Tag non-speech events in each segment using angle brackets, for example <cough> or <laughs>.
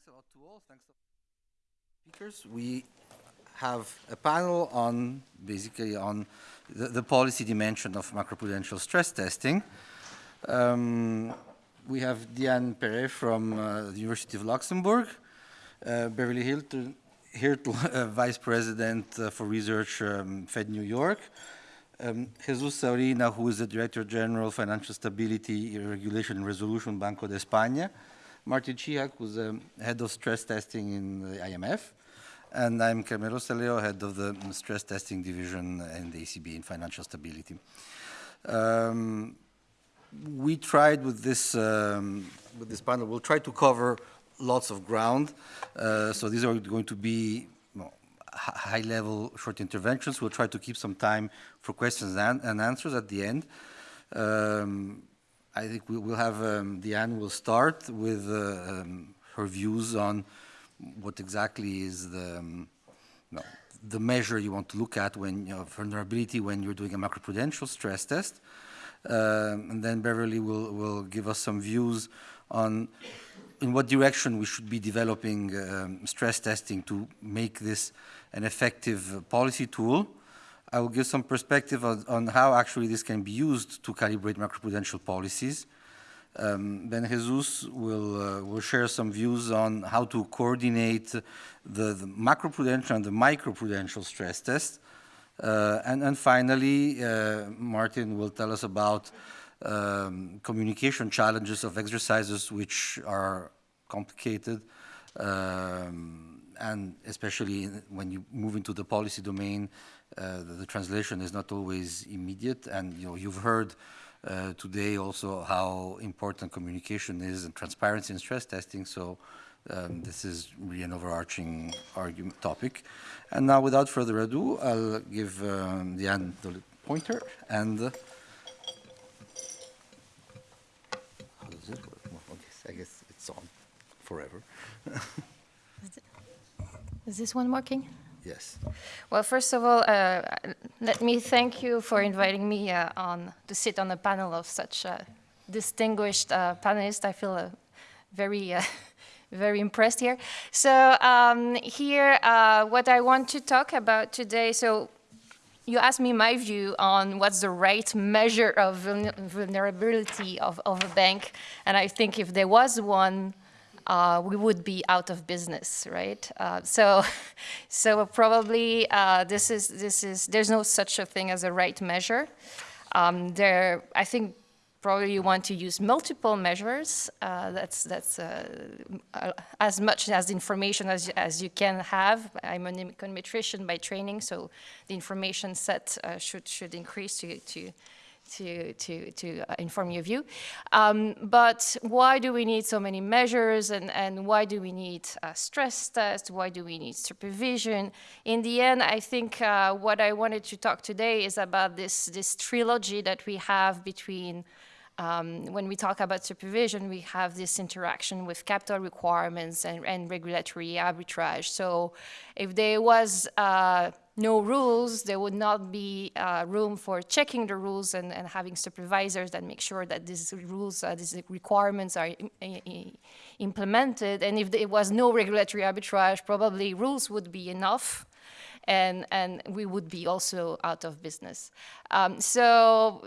thanks a lot to all. Thanks to speakers. We have a panel on basically on the, the policy dimension of macroprudential stress testing. Um, we have Diane Pierret from uh, the University of Luxembourg, uh, Beverly Hilton, Hirtl, <laughs> uh, Vice President uh, for Research, um, Fed New York, um, Jesus Saurina, who is the Director General Financial Stability, Regulation and Resolution Banco de España, Martin Cihak, who's the Head of Stress Testing in the IMF, and I'm Carmelo Salleo, Head of the Stress Testing Division in the ECB in Financial Stability. Um, we tried with this, um, with this panel, we'll try to cover lots of ground. Uh, so these are going to be high-level short interventions. We'll try to keep some time for questions and, and answers at the end. Um, I think we will have, um, Diane will start with uh, um, her views on what exactly is the, um, no, the measure you want to look at when, you know, vulnerability when you're doing a macroprudential stress test. Um, and then Beverly will, will give us some views on in what direction we should be developing um, stress testing to make this an effective policy tool. I will give some perspective on, on, how actually this can be used to calibrate macroprudential policies. Um, then Jesus will, uh, will share some views on how to coordinate the, the macroprudential and the microprudential stress test. Uh, and, and finally, uh, Martin will tell us about um, communication challenges of exercises which are complicated um, and especially when you move into the policy domain, the, the, translation is not always immediate. And you know, you've heard uh, today also how important communication is and transparency in stress testing. So um, this is really an overarching argument topic. And now, without further ado, I'll give um, Diane the pointer and. Uh, how does it work? I guess it's on forever. <laughs> Is this one working? Yes. Well, first of all, uh, let me thank you for inviting me uh, on to sit on a panel of such uh, distinguished uh, panelists. I feel uh, very, uh, <laughs> very impressed here. So um, here, what I want to talk about today, so you asked me my view on what's the right measure of vulnerability of, of a bank. And I think if there was one, uh, we would be out of business, right? Uh, so, <laughs> so probably uh, this is this is there's no such a thing as a right measure. Um, there, I think probably you want to use multiple measures. Uh, that's that's uh, uh, as much as information as as you can have. I'm an econometrician by training, so the information set should should increase to to to, to, to uh, inform your view. Um, but why do we need so many measures and, and why do we need a stress test? Why do we need supervision? In the end, I think uh, what I wanted to talk today is about this, this trilogy that we have between um, when we talk about supervision, we have this interaction with capital requirements and, and regulatory arbitrage. So if there was uh, no rules, there would not be uh, room for checking the rules and, and, having supervisors that make sure that these rules, uh, these requirements are implemented. And if there was no regulatory arbitrage, probably rules would be enough and, and we would be also out of business. Um, so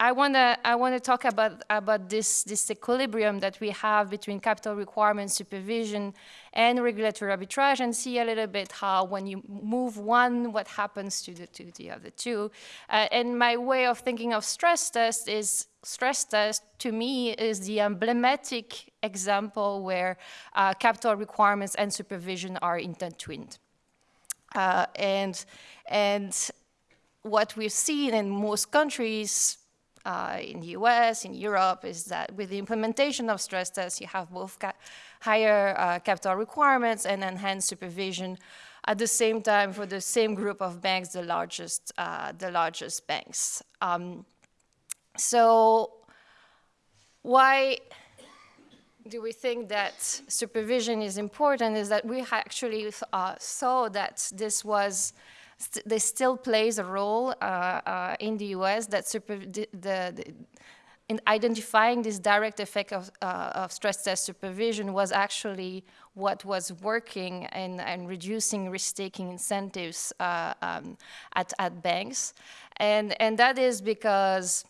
I want to I wanna talk about, about this, this equilibrium that we have between capital requirements, supervision, and regulatory arbitrage, and see a little bit how when you move one, what happens to the, to the other two. Uh, and my way of thinking of stress test is stress test to me is the emblematic example where uh, capital requirements and supervision are intertwined. Uh, and, and what we've seen in most countries, uh, in the US, in Europe, is that with the implementation of stress tests, you have both ca higher uh, capital requirements and enhanced supervision at the same time for the same group of banks, the largest, uh, the largest banks. Um, so why do we think that supervision is important is that we actually uh, saw that this was, st this still plays a role uh, uh, in the US, that the, the, in identifying this direct effect of, uh, of stress test supervision was actually what was working and, and reducing risk-taking incentives uh, um, at, at banks. And, and that is because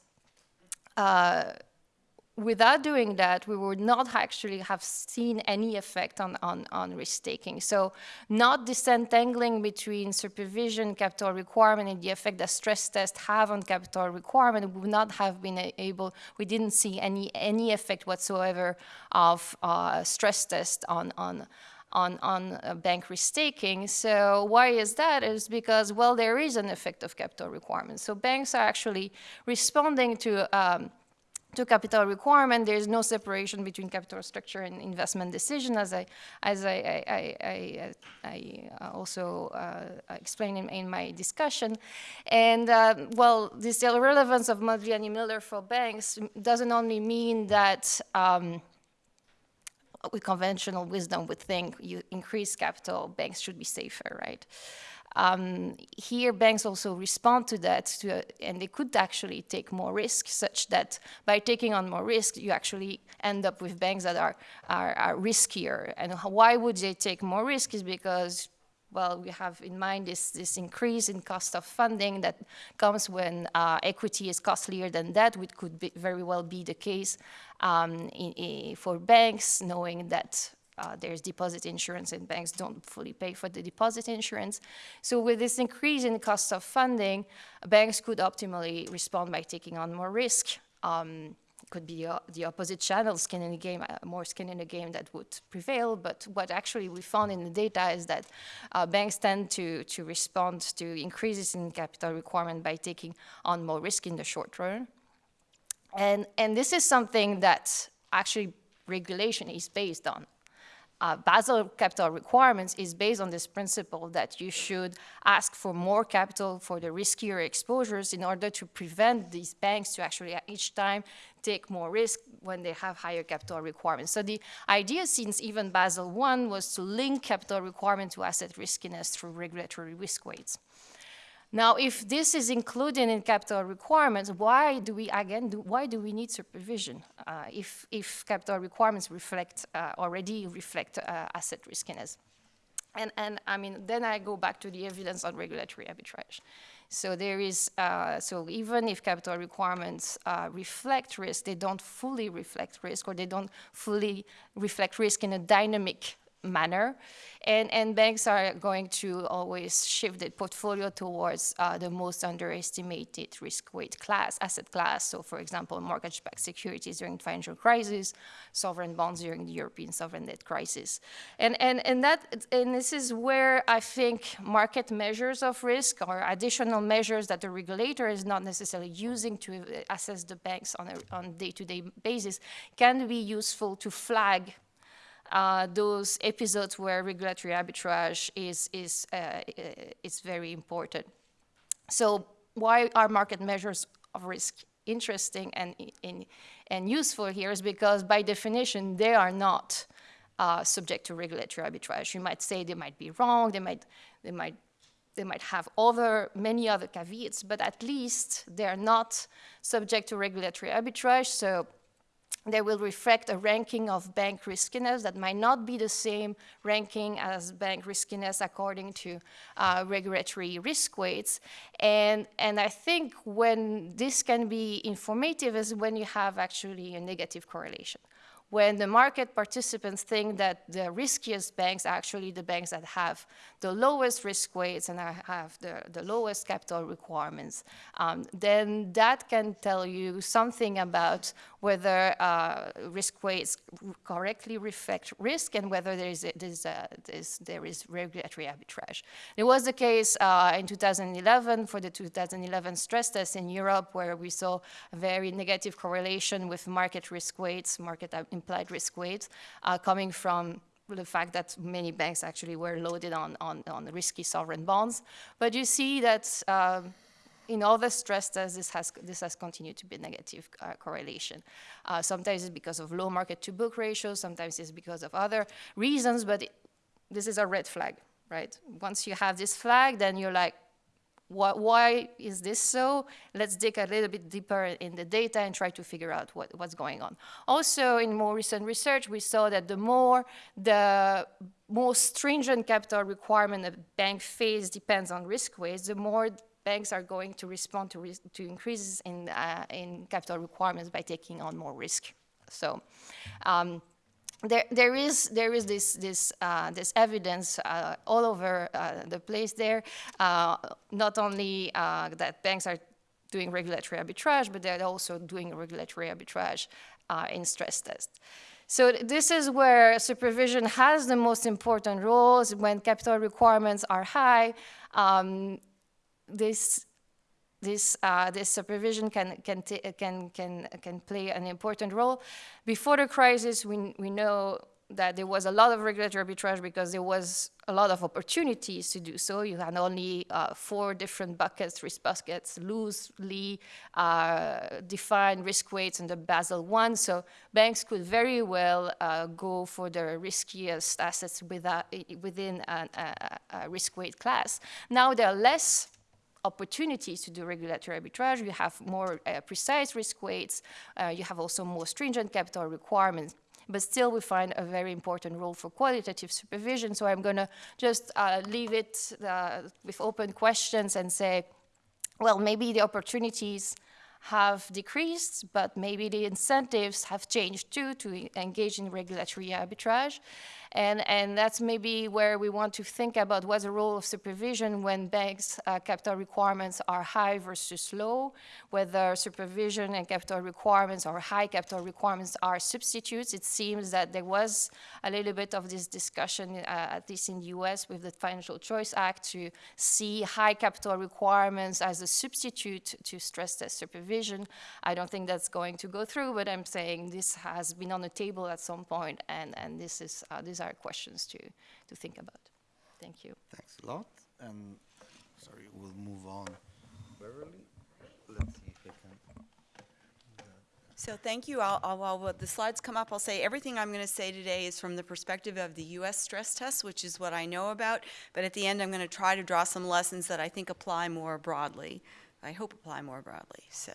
uh, without doing that, we would not actually have seen any effect on, on, on risk-taking. So not disentangling between supervision, capital requirement, and the effect that stress tests have on capital requirement, we would not have been able, we didn't see any, any effect whatsoever of uh, stress test on, on, on, on uh, bank risk-taking. So why is that? Is because, well, there is an effect of capital requirements. So banks are actually responding to um, to capital requirement, there is no separation between capital structure and investment decision, as I, as I, I, I, I also uh, explained in, in, my discussion. And uh, well, this irrelevance of Modigliani Miller for banks doesn't only mean that um, with conventional wisdom would think you increase capital, banks should be safer, right? Um, here, banks also respond to that, to, and they could actually take more risk, such that by taking on more risk, you actually end up with banks that are, are, are riskier. And why would they take more risk is because well, we have in mind this, this increase in cost of funding that comes when uh, equity is costlier than debt, which could be, very well be the case um, in, in, for banks, knowing that uh, there's deposit insurance and banks don't fully pay for the deposit insurance. So with this increase in cost of funding, banks could optimally respond by taking on more risk. Um, could be uh, the opposite channel, skin in the game, uh, more skin in the game that would prevail. But what actually we found in the data is that uh, banks tend to, to respond to increases in capital requirement by taking on more risk in the short run. And, and this is something that actually regulation is based on uh, Basel capital requirements is based on this principle that you should ask for more capital for the riskier exposures in order to prevent these banks to actually each time take more risk when they have higher capital requirements. So the idea since even Basel I was to link capital requirement to asset riskiness through regulatory risk weights. Now, if this is included in capital requirements, why do we, again, do, why do we need supervision uh, if, if capital requirements reflect, uh, already reflect uh, asset riskiness? And, and I mean, then I go back to the evidence on regulatory arbitrage. So there is, uh, so even if capital requirements uh, reflect risk, they don't fully reflect risk or they don't fully reflect risk in a dynamic manner. And, and banks are going to always shift the portfolio towards uh, the most underestimated risk weight class, asset class. So for example, mortgage-backed securities during the financial crisis, sovereign bonds during the European sovereign debt crisis. And, and, and, that, and this is where I think market measures of risk or additional measures that the regulator is not necessarily using to assess the banks on a on day-to-day -day basis can be useful to flag uh, those episodes where regulatory arbitrage is, is, uh, is very important. So why are market measures of risk interesting and, in, and useful here is because by definition, they are not uh, subject to regulatory arbitrage. You might say they might be wrong, they might, they might, they might have other, many other caveats, but at least they are not subject to regulatory arbitrage. So they will reflect a ranking of bank riskiness that might not be the same ranking as bank riskiness according to uh, regulatory risk weights. And, and I think when this can be informative is when you have actually a negative correlation when the market participants think that the riskiest banks are actually the banks that have the lowest risk weights and I have the, the lowest capital requirements, um, then that can tell you something about whether uh, risk weights correctly reflect risk and whether there is, a, there, is a, there is regulatory arbitrage. It was the case uh, in 2011 for the 2011 stress test in Europe where we saw a very negative correlation with market risk weights, market implied risk weights uh, coming from the fact that many banks actually were loaded on, on, on risky sovereign bonds. But you see that um, in all the stress tests, this has, this has continued to be a negative uh, correlation. Uh, sometimes it's because of low market to book ratios, sometimes it's because of other reasons, but it, this is a red flag, right? Once you have this flag, then you're like, why, why is this so? Let's dig a little bit deeper in the data and try to figure out what, what's going on. Also, in more recent research, we saw that the more the more stringent capital requirement a bank face depends on risk weights, the more banks are going to respond to, to increases in, uh, in capital requirements by taking on more risk. So. Um, there, there is there is this this uh, this evidence uh, all over uh, the place there. Uh, not only uh, that banks are doing regulatory arbitrage, but they're also doing regulatory arbitrage uh, in stress tests. So this is where supervision has the most important roles when capital requirements are high. Um, this this, uh, this supervision can, can, can, can, can play an important role. Before the crisis, we, we know that there was a lot of regulatory arbitrage because there was a lot of opportunities to do so. You had only uh, four different buckets, risk buckets, loosely uh, defined risk weights under Basel I. So banks could very well uh, go for the riskiest assets within a, a, a risk weight class. Now there are less opportunities to do regulatory arbitrage. You have more uh, precise risk weights. Uh, you have also more stringent capital requirements. But still, we find a very important role for qualitative supervision. So I'm going to just uh, leave it uh, with open questions and say, well, maybe the opportunities have decreased, but maybe the incentives have changed too to engage in regulatory arbitrage. And, and that's maybe where we want to think about what's the role of supervision when banks' uh, capital requirements are high versus low, whether supervision and capital requirements or high capital requirements are substitutes. It seems that there was a little bit of this discussion, uh, at least in the US, with the Financial Choice Act to see high capital requirements as a substitute to stress test supervision. I don't think that's going to go through, but I'm saying this has been on the table at some point, and, and this is, uh, these are questions to, to think about. Thank you. Thanks a lot. And sorry, we'll move on. Beverly, let's see if I can. So thank you. I'll, I'll, while the slides come up, I'll say everything I'm going to say today is from the perspective of the U.S. stress test, which is what I know about. But at the end, I'm going to try to draw some lessons that I think apply more broadly. I hope apply more broadly. So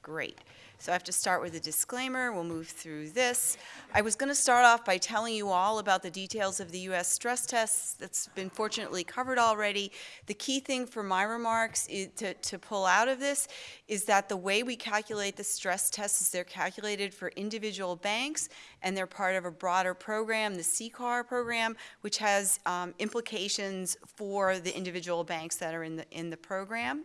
great. So I have to start with a disclaimer. We'll move through this. I was going to start off by telling you all about the details of the U.S. stress tests. That's been fortunately covered already. The key thing for my remarks to, to pull out of this is that the way we calculate the stress tests is they're calculated for individual banks, and they're part of a broader program, the CCAR program, which has um, implications for the individual banks that are in the, in the program.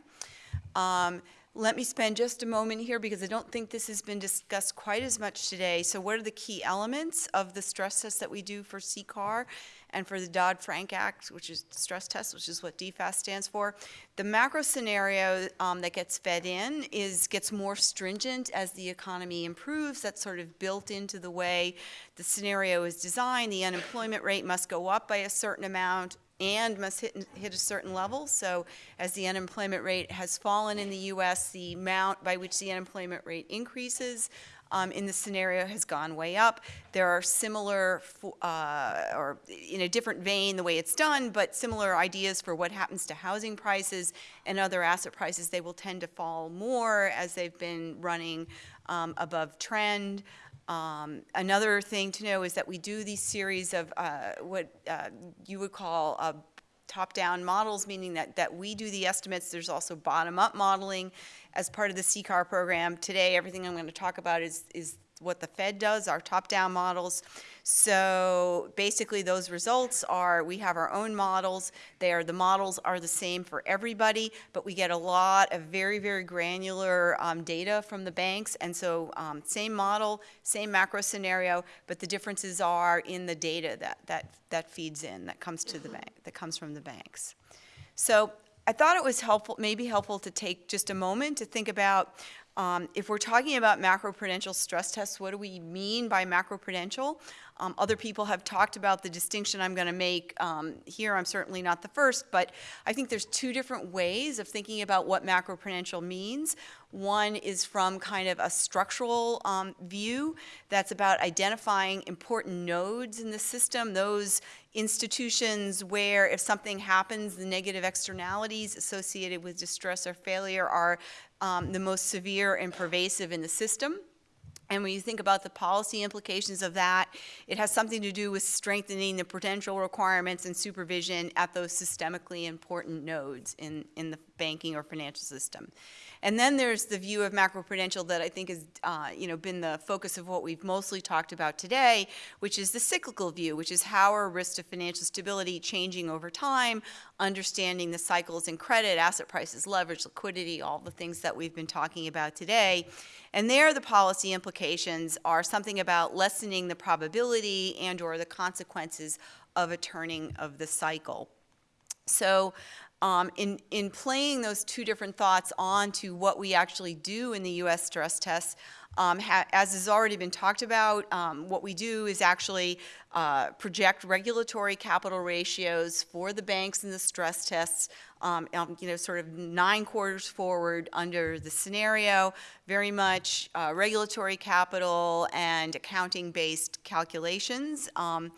Um, let me spend just a moment here because I don't think this has been discussed quite as much today. So what are the key elements of the stress test that we do for CCAR and for the Dodd-Frank Act, which is stress test, which is what DFAST stands for? The macro scenario um, that gets fed in is gets more stringent as the economy improves. That's sort of built into the way the scenario is designed. The unemployment rate must go up by a certain amount and must hit, hit a certain level. So as the unemployment rate has fallen in the U.S., the amount by which the unemployment rate increases um, in the scenario has gone way up. There are similar, uh, or in a different vein, the way it's done, but similar ideas for what happens to housing prices and other asset prices. They will tend to fall more as they've been running um, above trend. Um, another thing to know is that we do these series of uh, what uh, you would call uh, top-down models, meaning that, that we do the estimates. There's also bottom-up modeling as part of the CCAR program. Today, everything I'm going to talk about is, is what the Fed does, our top-down models. So basically those results are, we have our own models. They are, the models are the same for everybody, but we get a lot of very, very granular um, data from the banks. And so um, same model, same macro scenario, but the differences are in the data that, that, that feeds in, that comes to the bank, that comes from the banks. So I thought it was helpful, maybe helpful to take just a moment to think about um, if we're talking about macroprudential stress tests, what do we mean by macroprudential? Um, Other people have talked about the distinction I'm going to make um, here. I'm certainly not the first, but I think there's two different ways of thinking about what macroprudential means. One is from kind of a structural um, view that's about identifying important nodes in the system, those institutions where if something happens, the negative externalities associated with distress or failure are um, the most severe and pervasive in the system. And when you think about the policy implications of that, it has something to do with strengthening the prudential requirements and supervision at those systemically important nodes in, in the banking or financial system. And then there's the view of macroprudential that I think has, uh, you know, been the focus of what we've mostly talked about today, which is the cyclical view, which is how are risks to financial stability changing over time, understanding the cycles in credit, asset prices, leverage, liquidity, all the things that we've been talking about today. And there, the policy implications are something about lessening the probability and/or the consequences of a turning of the cycle. So um, in, in playing those two different thoughts onto what we actually do in the U.S. stress tests, um, as has already been talked about, um, what we do is actually uh, project regulatory capital ratios for the banks in the stress tests, um, um, you know, sort of nine quarters forward under the scenario, very much uh, regulatory capital and accounting-based calculations. Um,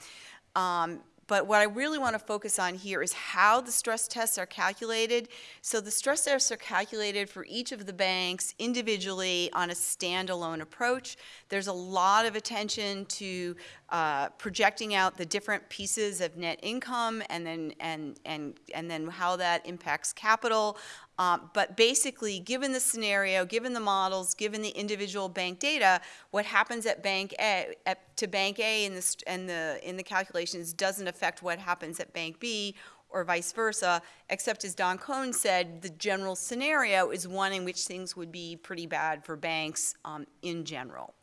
um, but what I really want to focus on here is how the stress tests are calculated. So the stress tests are calculated for each of the banks individually on a standalone approach. There's a lot of attention to uh, projecting out the different pieces of net income and then and and and then how that impacts capital. Um, but basically, given the scenario, given the models, given the individual bank data, what happens at Bank A at, to Bank A in the and the in the calculations doesn't affect what happens at Bank B or vice versa. Except as Don Kohn said, the general scenario is one in which things would be pretty bad for banks um, in general.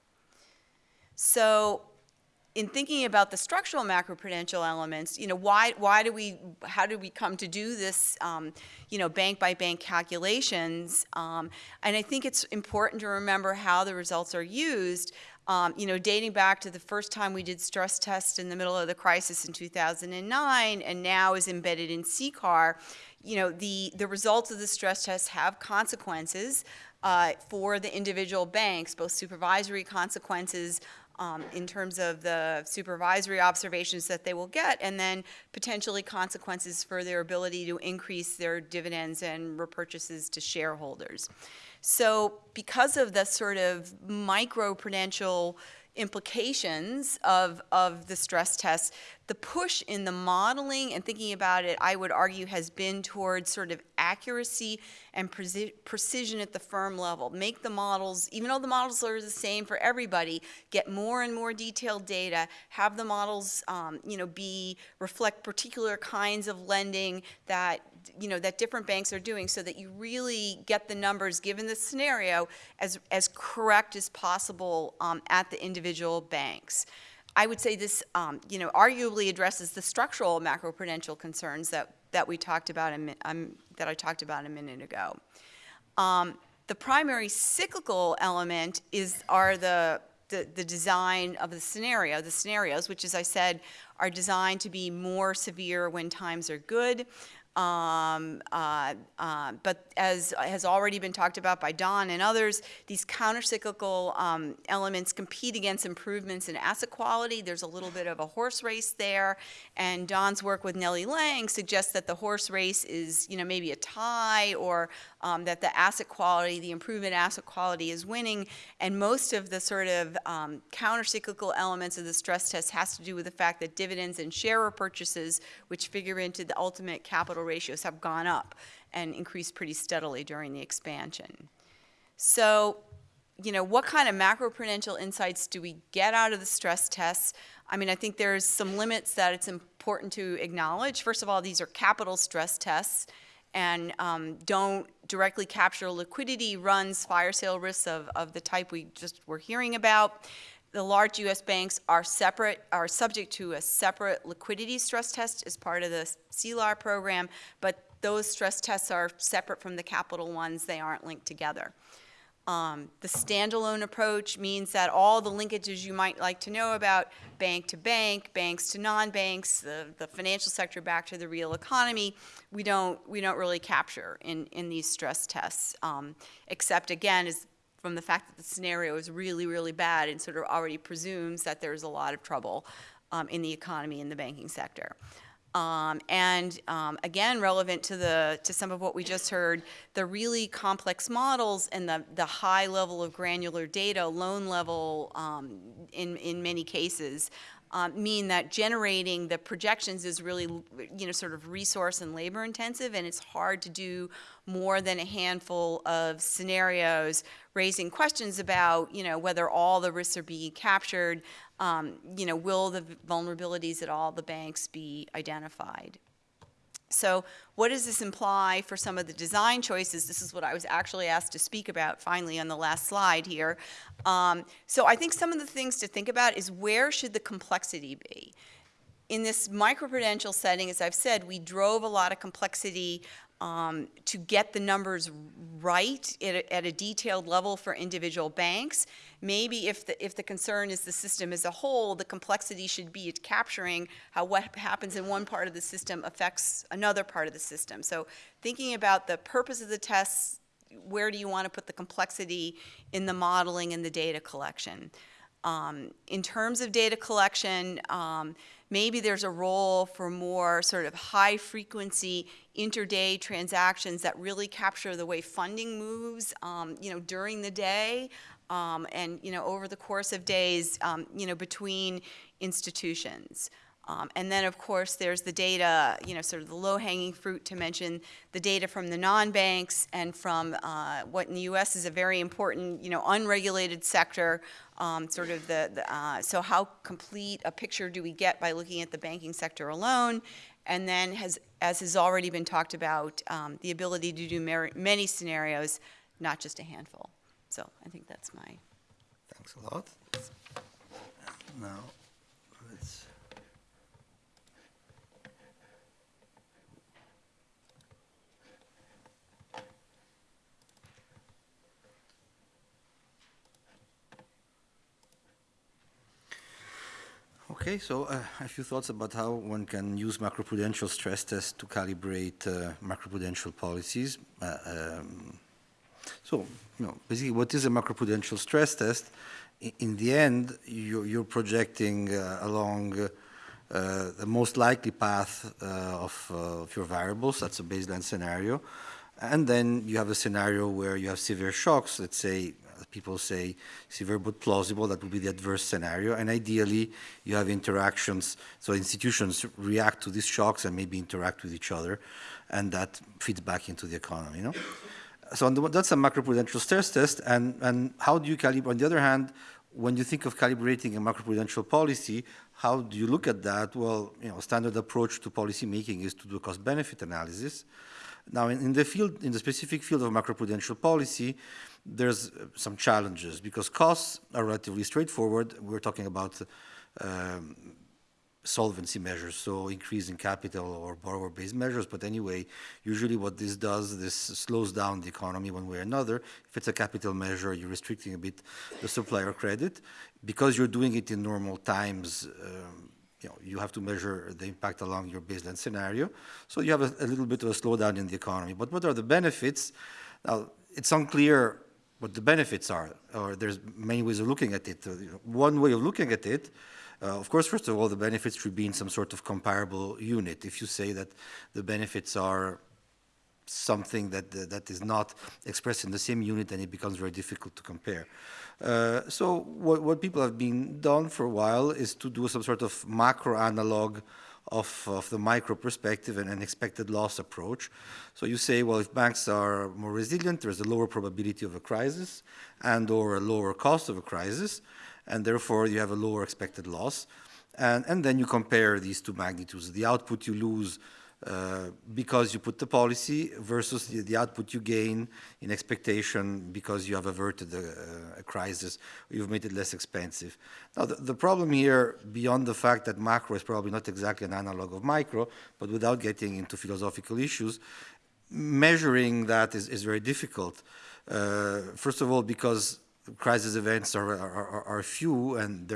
So in thinking about the structural macroprudential elements, you know, why, why do we, how did we come to do this, um, you know, bank by bank calculations? Um, and I think it's important to remember how the results are used. Um, you know, dating back to the first time we did stress tests in the middle of the crisis in 2009, and now is embedded in CCAR. You know, the the results of the stress tests have consequences uh, for the individual banks, both supervisory consequences um, in terms of the supervisory observations that they will get, and then potentially consequences for their ability to increase their dividends and repurchases to shareholders. So because of the sort of micro-prudential implications of, of the stress tests, the push in the modeling and thinking about it, I would argue, has been towards sort of accuracy and preci- precision at the firm level. Make the models, even though the models are the same for everybody, get more and more detailed data. Have the models, um, you know, be reflect particular kinds of lending that you know that different banks are doing, so that you really get the numbers given the scenario as as correct as possible um, at the individual banks. I would say this, um, you know, arguably addresses the structural macroprudential concerns that, that we talked about, a, um, that I talked about a minute ago. Um, the primary cyclical element is, are the, the, the design of the scenario, the scenarios, which as I said, are designed to be more severe when times are good. Um, uh, uh, but as has already been talked about by Don and others, these countercyclical um, elements compete against improvements in asset quality. There's a little bit of a horse race there, and Don's work with Nellie Liang suggests that the horse race is, you know, maybe a tie, or um, that the asset quality, the improvement asset quality, is winning. And most of the sort of um, countercyclical elements of the stress test has to do with the fact that dividends and share repurchases, which figure into the ultimate capital ratios, have gone up and increased pretty steadily during the expansion. So, you know, what kind of macroprudential insights do we get out of the stress tests? I mean, I think there's some limits that it's important to acknowledge. First of all, these are capital stress tests and um, don't directly capture liquidity runs, fire sale risks of, of the type we just were hearing about. The large U.S. banks are separate, are subject to a separate liquidity stress test as part of the CLAR program, but those stress tests are separate from the capital ones. They aren't linked together. Um, the standalone approach means that all the linkages you might like to know about, bank to bank, banks to non-banks, the, the financial sector back to the real economy, we don't, we don't really capture in, in these stress tests. Um, except again, is from the fact that the scenario is really, really bad and sort of already presumes that there's a lot of trouble um, in the economy and the banking sector. Um, and um, again, relevant to the to some of what we just heard, the really complex models and the the high level of granular data, loan level um, in in many cases, um, mean that generating the projections is really you know sort of resource and labor intensive, and it's hard to do more than a handful of scenarios, raising questions about you know whether all the risks are being captured, um, you know, will the vulnerabilities at all the banks be identified? So what does this imply for some of the design choices? This is what I was actually asked to speak about finally on the last slide here. Um, so I think some of the things to think about is where should the complexity be? In this microprudential setting, as I've said, we drove a lot of complexity um, to get the numbers right at a, at a, detailed level for individual banks. Maybe if the, if the concern is the system as a whole, the complexity should be capturing how what happens in one part of the system affects another part of the system. So thinking about the purpose of the tests, where do you want to put the complexity in the modeling and the data collection? Um, in terms of data collection, um, maybe there's a role for more sort of high frequency interday transactions that really capture the way funding moves, um, you know, during the day um, and, you know, over the course of days, um, you know, between institutions. Um, and then, of course, there's the data, you know, sort of the low-hanging fruit to mention the data from the non-banks and from uh, what in the U.S. is a very important, you know, unregulated sector, um, sort of the, the uh, so how complete a picture do we get by looking at the banking sector alone? And then, has, as has already been talked about, um, the ability to do many scenarios, not just a handful. So I think that's my. Thanks a lot. Now, let's. Okay, so uh, a few thoughts about how one can use macroprudential stress tests to calibrate uh, macroprudential policies. Uh, um, so, you know, basically what is a macroprudential stress test? In, in the end, you're, you're projecting uh, along uh, the most likely path uh, of, of your variables, that's a baseline scenario. And then you have a scenario where you have severe shocks, let's say people say severe but plausible, that would be the adverse scenario. And ideally, you have interactions, so institutions react to these shocks and maybe interact with each other, and that feeds back into the economy. You know? So the, that's a macroprudential stress test, and, and how do you calibrate? On the other hand, when you think of calibrating a macroprudential policy, how do you look at that? Well, you know, standard approach to policy making is to do a cost-benefit analysis. Now, in, in, the field, in the specific field of macroprudential policy, there's some challenges because costs are relatively straightforward. We're talking about um, solvency measures, so increasing capital or borrower-based measures. But anyway, usually what this does, this slows down the economy one way or another. If it's a capital measure, you're restricting a bit the supplier credit. Because you're doing it in normal times, um, you know, you have to measure the impact along your baseline scenario. So you have a, a little bit of a slowdown in the economy. But what are the benefits? Now, it's unclear what the benefits are, or there's many ways of looking at it. Uh, one way of looking at it, uh, of course, first of all, the benefits should be in some sort of comparable unit. If you say that the benefits are something that uh, that is not expressed in the same unit, then it becomes very difficult to compare. Uh, so what, what people have been done for a while is to do some sort of macro analog of, of the micro perspective and an expected loss approach. So you say, well, if banks are more resilient, there's a lower probability of a crisis and or a lower cost of a crisis, and therefore you have a lower expected loss. And, and then you compare these two magnitudes. The output you lose uh, because you put the policy versus the, the, output you gain in expectation because you have averted a, a crisis, you've made it less expensive. Now, the, the, problem here, beyond the fact that macro is probably not exactly an analog of micro, but without getting into philosophical issues, measuring that is, is very difficult. Uh, first of all, because crisis events are, are, are, few and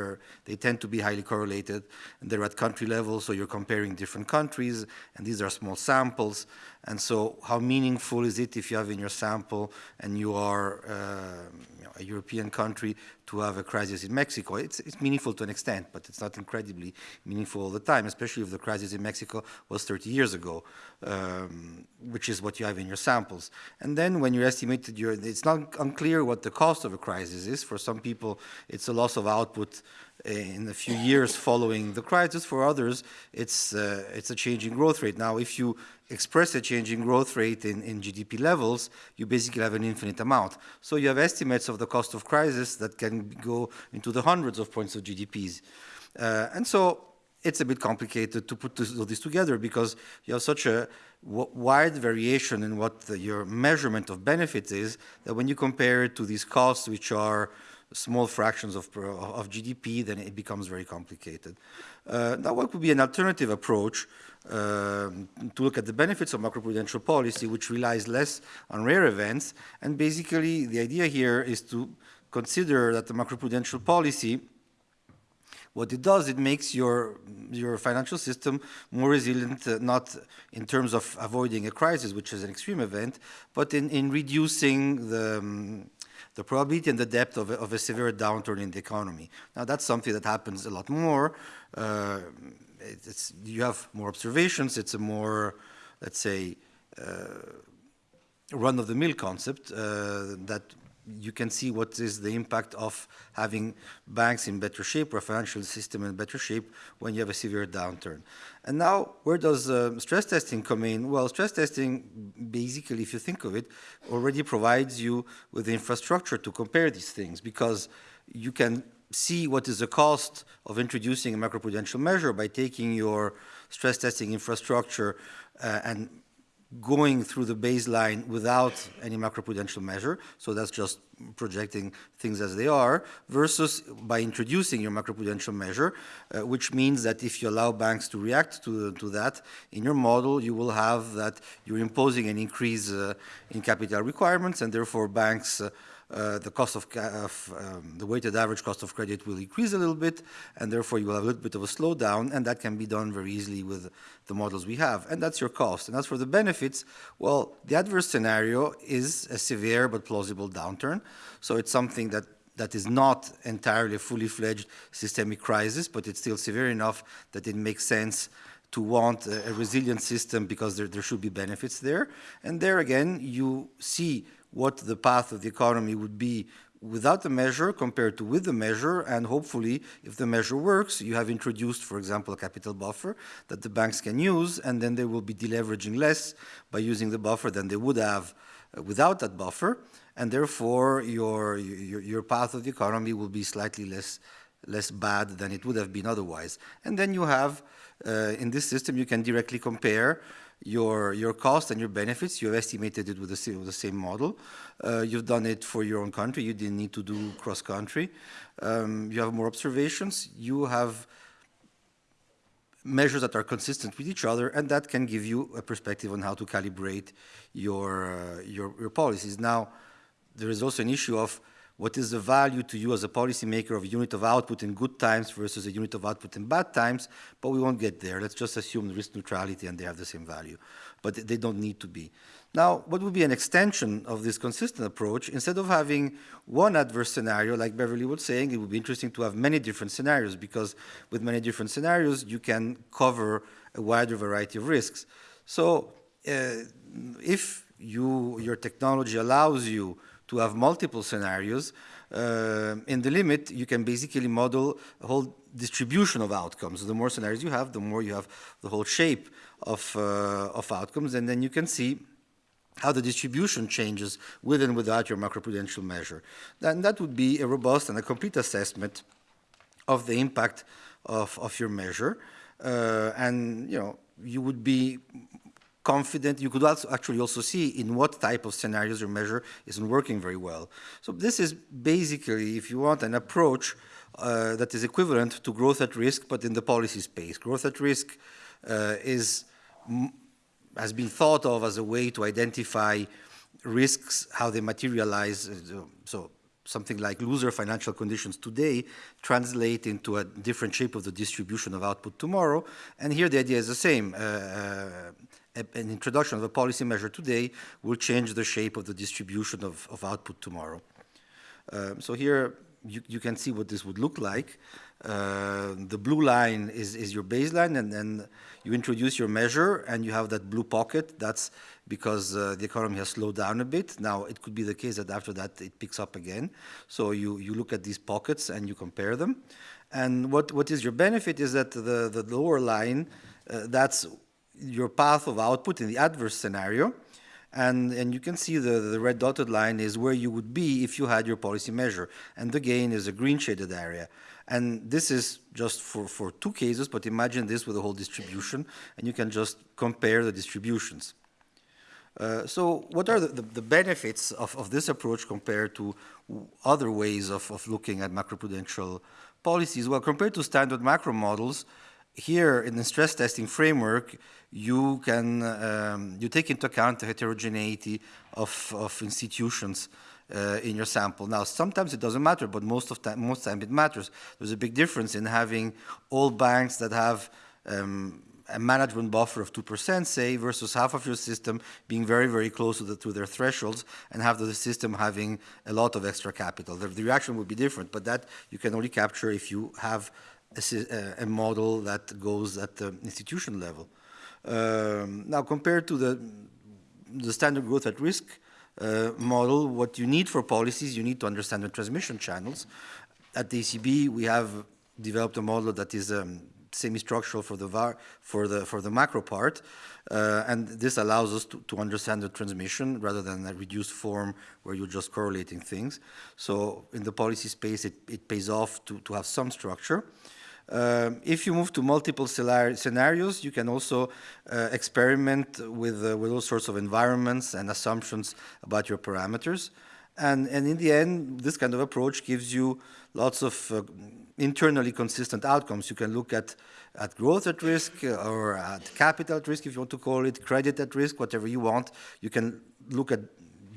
they tend to be highly correlated. And they're at country level so you're comparing different countries and these are small samples and so how meaningful is it if you have in your sample and you are uh, a European country to have a crisis in Mexico? It's, it's meaningful to an extent, but it's not incredibly meaningful all the time, especially if the crisis in Mexico was 30 years ago, um, which is what you have in your samples. And then when you estimated your, it's not unclear what the cost of a crisis is. For some people, it's a loss of output in a few years following the crisis. For others, it's, uh, it's a change in growth rate. Now, if you express a change in growth rate in, in GDP levels, you basically have an infinite amount. So you have estimates of the cost of crisis that can go into the hundreds of points of GDPs. Uh, and so it's a bit complicated to put this, all this together because you have such a wide variation in what the, your measurement of benefits is that when you compare it to these costs which are small fractions of, of GDP, then it becomes very complicated. Uh, now, what would be an alternative approach uh, to look at the benefits of macroprudential policy, which relies less on rare events? And basically, the idea here is to consider that the macroprudential policy what it does, it makes your, your financial system more resilient, uh, not in terms of avoiding a crisis, which is an extreme event, but in, in reducing the, um, the probability and the depth of a, of a, severe downturn in the economy. Now that's something that happens a lot more. Uh, it, you have more observations, it's a more, let's say, uh, run-of-the-mill concept uh, that you can see what is the impact of having banks in better shape or financial system in better shape when you have a severe downturn. And now, where does uh, stress testing come in? Well, stress testing, basically, if you think of it, already provides you with the infrastructure to compare these things because you can see what is the cost of introducing a macroprudential measure by taking your stress testing infrastructure uh, and going through the baseline without any macroprudential measure, so that's just projecting things as they are, versus by introducing your macroprudential measure, uh, which means that if you allow banks to react to, to that, in your model you will have that you're imposing an increase uh, in capital requirements, and therefore banks uh, uh, the cost of, of um, the weighted average cost of credit will increase a little bit, and therefore you will have a little bit of a slowdown, and that can be done very easily with the models we have, and that's your cost. And as for the benefits, well, the adverse scenario is a severe but plausible downturn, so it's something that that is not entirely a fully fledged systemic crisis, but it's still severe enough that it makes sense to want a, a resilient system because there, there should be benefits there. And there again, you see what the path of the economy would be without the measure compared to with the measure, and hopefully, if the measure works, you have introduced, for example, a capital buffer that the banks can use, and then they will be deleveraging less by using the buffer than they would have without that buffer, and therefore your, your, your path of the economy will be slightly less, less bad than it would have been otherwise. And then you have, uh, in this system, you can directly compare your, your cost and your benefits. You have estimated it with the, same, with the same model. Uh, you've done it for your own country. You didn't need to do cross-country. Um, you have more observations. You have measures that are consistent with each other, and that can give you a perspective on how to calibrate your, uh, your, your policies. Now, there is also an issue of what is the value to you as a policymaker of a unit of output in good times versus a unit of output in bad times, but we won't get there. Let's just assume risk neutrality and they have the same value, but they don't need to be. Now, what would be an extension of this consistent approach? Instead of having one adverse scenario, like Beverly was saying, it would be interesting to have many different scenarios because with many different scenarios, you can cover a wider variety of risks. So uh, if you, your technology allows you to have multiple scenarios. Uh, in the limit, you can basically model a whole distribution of outcomes. The more scenarios you have, the more you have the whole shape of, uh, of outcomes, and then you can see how the distribution changes with and without your macroprudential measure. Then that would be a robust and a complete assessment of the impact of, of your measure. Uh, and, you know, you would be confident. You could also actually also see in what type of scenarios your measure isn't working very well. So this is basically, if you want, an approach uh, that is equivalent to growth at risk, but in the policy space. Growth at risk uh, is has been thought of as a way to identify risks, how they materialize. So something like looser financial conditions today translate into a different shape of the distribution of output tomorrow. And here the idea is the same. Uh, uh, an introduction of a policy measure today will change the shape of the distribution of, of output tomorrow. Um, so here you, you can see what this would look like. Uh, the blue line is, is your baseline, and then you introduce your measure, and you have that blue pocket. That's because uh, the economy has slowed down a bit. Now, it could be the case that after that it picks up again. So you, you look at these pockets and you compare them. And what, what is your benefit is that the, the lower line, uh, that's your path of output in the adverse scenario. And, and you can see the, the red dotted line is where you would be if you had your policy measure. And the gain is a green shaded area. And this is just for, for two cases, but imagine this with a whole distribution, and you can just compare the distributions. Uh, so what are the, the, the benefits of, of this approach compared to other ways of, of looking at macroprudential policies? Well, compared to standard macro models, here in the stress testing framework, you can um, you take into account the heterogeneity of, of institutions uh, in your sample. Now, sometimes it doesn't matter, but most of time, most time it matters. There's a big difference in having all banks that have um, a management buffer of 2%, say, versus half of your system being very, very close to, the, to their thresholds and half of the system having a lot of extra capital. The, the reaction would be different, but that you can only capture if you have a, a- model that goes at the institution level. Um, now, compared to the, the standard growth at risk uh, model, what you need for policies, you need to understand the transmission channels. At the ECB, we have developed a model that is um, semi-structural for the VAR, for the for the macro part, uh, and this allows us to, to understand the transmission rather than a reduced form where you're just correlating things. So in the policy space, it, it pays off to, to have some structure. Um, if you move to multiple scenarios, you can also uh, experiment with, uh, with all sorts of environments and assumptions about your parameters. And, and in the end, this kind of approach gives you lots of uh, internally consistent outcomes. You can look at, at growth at risk uh, or at capital at risk, if you want to call it, credit at risk, whatever you want. You can look at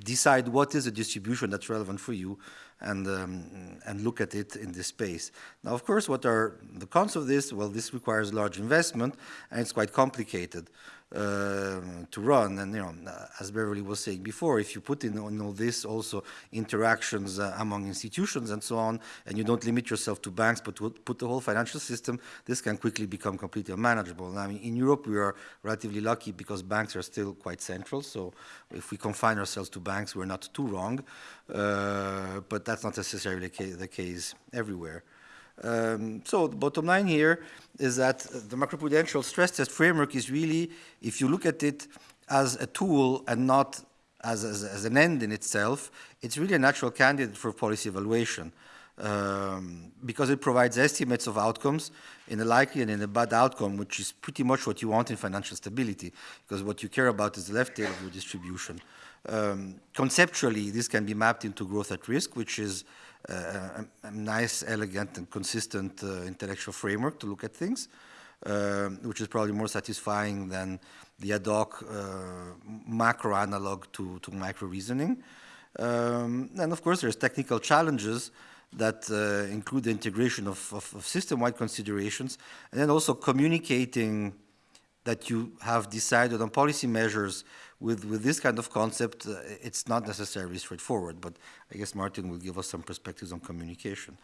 decide what is a distribution that's relevant for you and, um, and look at it in this space. Now, of course, what are the cons of this? Well, this requires large investment and it's quite complicated uh, to run. And, you know, uh, as Beverly was saying before, if you put in all this also interactions uh, among institutions and so on, and you don't limit yourself to banks, but to put the whole financial system, this can quickly become completely unmanageable. I mean, in Europe, we are relatively lucky because banks are still quite central. So if we confine ourselves to banks, we're not too wrong. Uh, but that's not necessarily the case everywhere. Um, so the bottom line here is that the macroprudential stress test framework is really, if you look at it as a tool and not as, as, as an end in itself, it's really a natural candidate for policy evaluation um, because it provides estimates of outcomes in a likely and in a bad outcome, which is pretty much what you want in financial stability, because what you care about is the left tail of your distribution. Um, conceptually, this can be mapped into growth at risk, which is uh, a, a nice, elegant, and consistent uh, intellectual framework to look at things, um, which is probably more satisfying than the ad hoc uh, macro analog to, to micro reasoning. Um, and of course, there's technical challenges that uh, include the integration of, of, of system-wide considerations, and then also communicating that you have decided on policy measures with, with this kind of concept, uh, it's not necessarily straightforward, but I guess Martin will give us some perspectives on communication.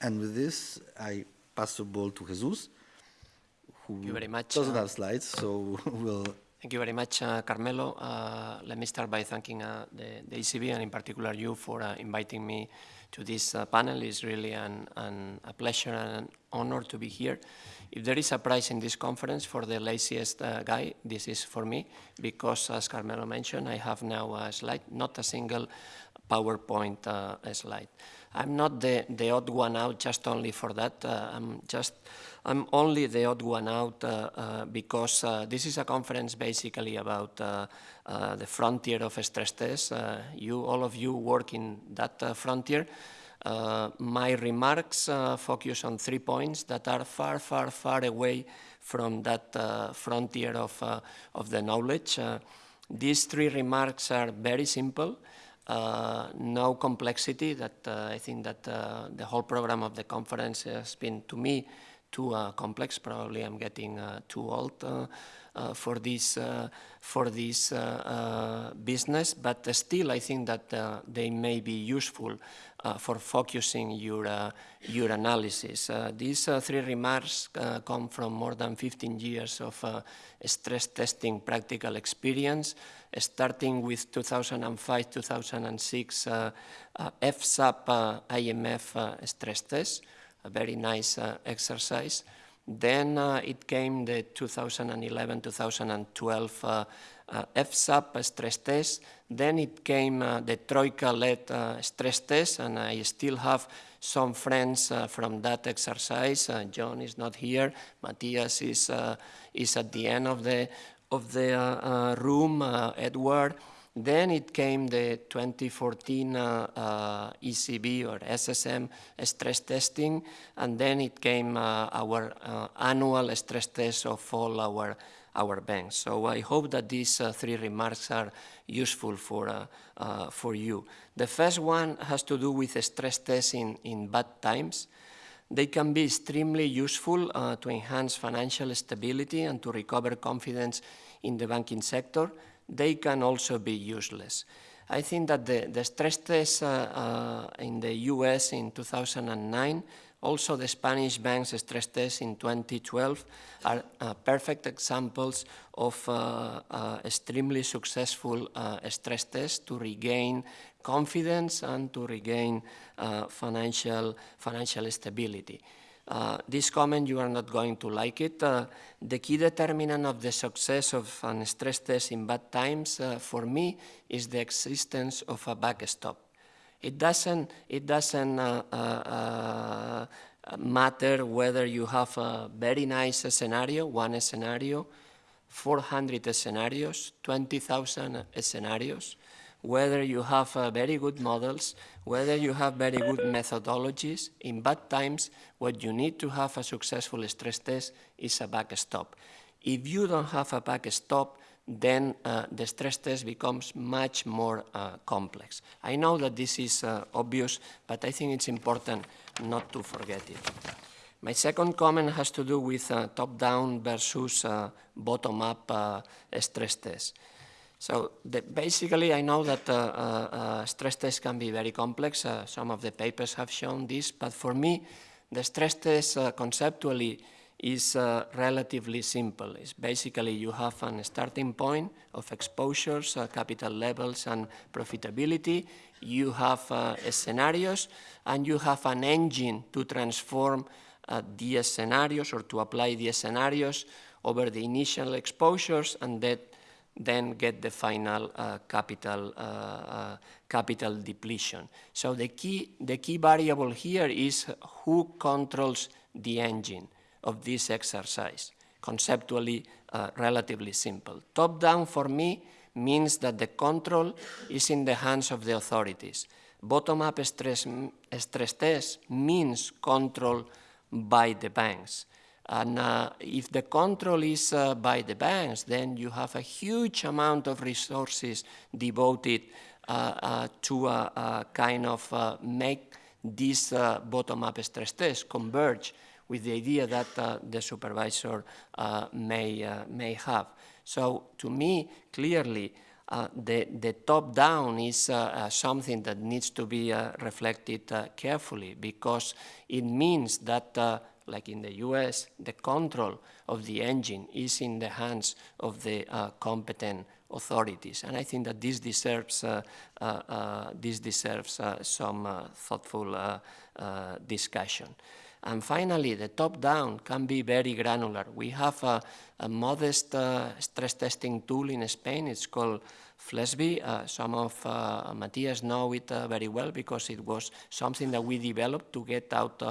And with this, I pass the ball to Jesus, who you very much, doesn't uh, have slides, so <laughs> we'll Thank you very much, uh, Carmelo. Uh, let me start by thanking uh, the, the ECB and in particular you for uh, inviting me to this uh, panel. It's really an, an, a pleasure and an honor to be here. If there is a prize in this conference for the laziest uh, guy, this is for me, because as Carmelo mentioned, I have now a slide, not a single PowerPoint uh, slide. I'm not the, the odd one out just only for that. Uh, I'm just, I'm only the odd one out uh, uh, because uh, this is a conference basically about uh, uh, the frontier of stress tests. You, all of you work in that frontier. My remarks focus on three points that are far, far, far away from that frontier of, of the knowledge. These three remarks are very simple, uh, no complexity that uh, I think that uh, the whole program of the conference has been, to me, too uh, complex. Probably I'm getting uh, too old uh, for this, for this business, but still I think that they may be useful for focusing your, uh, your analysis. Uh, these uh, three remarks uh, come from more than 15 years of uh, stress testing practical experience, starting with 2005-2006 uh, uh, FSAP uh, IMF uh, stress test, a very nice uh, exercise. Then uh, it came the 2011-2012 uh, uh, FSAP stress test. Then it came uh, the Troika-led uh, stress test, and I still have some friends uh, from that exercise. Uh, John is not here. Matthias is, uh, is at the end of the, of the uh, uh, room, uh, Edward. Then it came the 2014 uh, uh, ECB or SSM stress testing, and then it came uh, our uh, annual stress test of all our, our banks. So I hope that these uh, three remarks are useful for, uh, for you. The first one has to do with stress tests in, in bad times. They can be extremely useful to enhance financial stability and to recover confidence in the banking sector. They can also be useless. I think that the, the stress tests uh, uh, in the US in 2009, also the Spanish banks stress tests in 2012 are uh, perfect examples of uh, uh, extremely successful uh, stress tests to regain confidence and to regain financial, financial stability. Uh, this comment, you are not going to like it. Uh, the key determinant of the success of a stress test in bad times, uh, for me, is the existence of a backstop. It doesn't, it doesn't uh, uh, matter whether you have a very nice scenario, one scenario, 400 scenarios, 20,000 scenarios, whether you have uh, very good models, whether you have very good methodologies. In bad times, what you need to have a successful stress test is a backstop. If you don't have a backstop, then uh, the stress test becomes much more uh, complex. I know that this is uh, obvious, but I think it's important not to forget it. My second comment has to do with uh, top-down versus uh, bottom-up stress tests. So basically, I know that uh, uh, uh, stress tests can be very complex. Uh, some of the papers have shown this, but for me, the stress test uh, conceptually is uh, relatively simple. It's basically you have a starting point of exposures, capital levels, and profitability. You have scenarios, and you have an engine to transform uh, the scenarios or to apply the scenarios over the initial exposures, and that then get the final uh, capital, uh, uh, capital depletion. So the key, the key variable here is who controls the engine of this exercise. Conceptually, uh, relatively simple. Top-down for me means that the control is in the hands of the authorities. Bottom-up stress, stress test means control by the banks. And uh, if the control is uh, by the banks, then you have a huge amount of resources devoted uh, uh to uh, uh, kind of make this bottom-up stress test converge with the idea that the supervisor may, may have. So to me, clearly, the, the top-down is something that needs to be reflected carefully because it means that like in the US, the control of the engine is in the hands of the uh, competent authorities. And I think that this deserves, uh, uh, uh this deserves uh, some uh, thoughtful discussion. And finally, the top-down can be very granular. We have a, a modest stress testing tool in Spain. It's called FLESB. some of Matthias know it very well because it was something that we developed to get out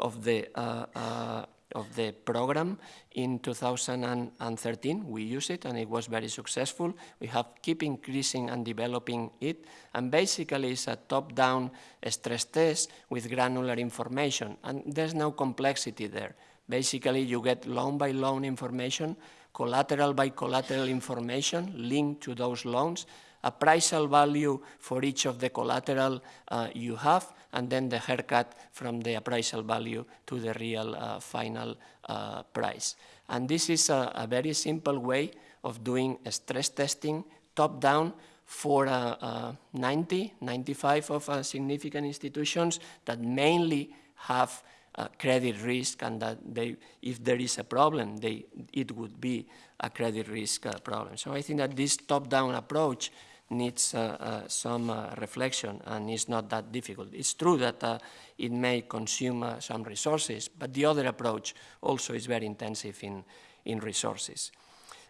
of the uh, uh, of the program in 2013. We use it and it was very successful. We have keep increasing and developing it. And basically it's a top-down stress test with granular information. And there's no complexity there. Basically you get loan by loan information collateral by collateral information linked to those loans, appraisal value for each of the collateral uh, you have, and then the haircut from the appraisal value to the real uh, final uh, price. And this is a, a, very simple way of doing stress testing top-down for uh, uh, 90, 95 of uh, significant institutions that mainly have uh, credit risk and that they, if there is a problem, they, it would be a credit risk uh, problem. So I think that this top-down approach needs uh, uh, some uh, reflection and is not that difficult. It's true that it may consume some resources, but the other approach also is very intensive in, in resources.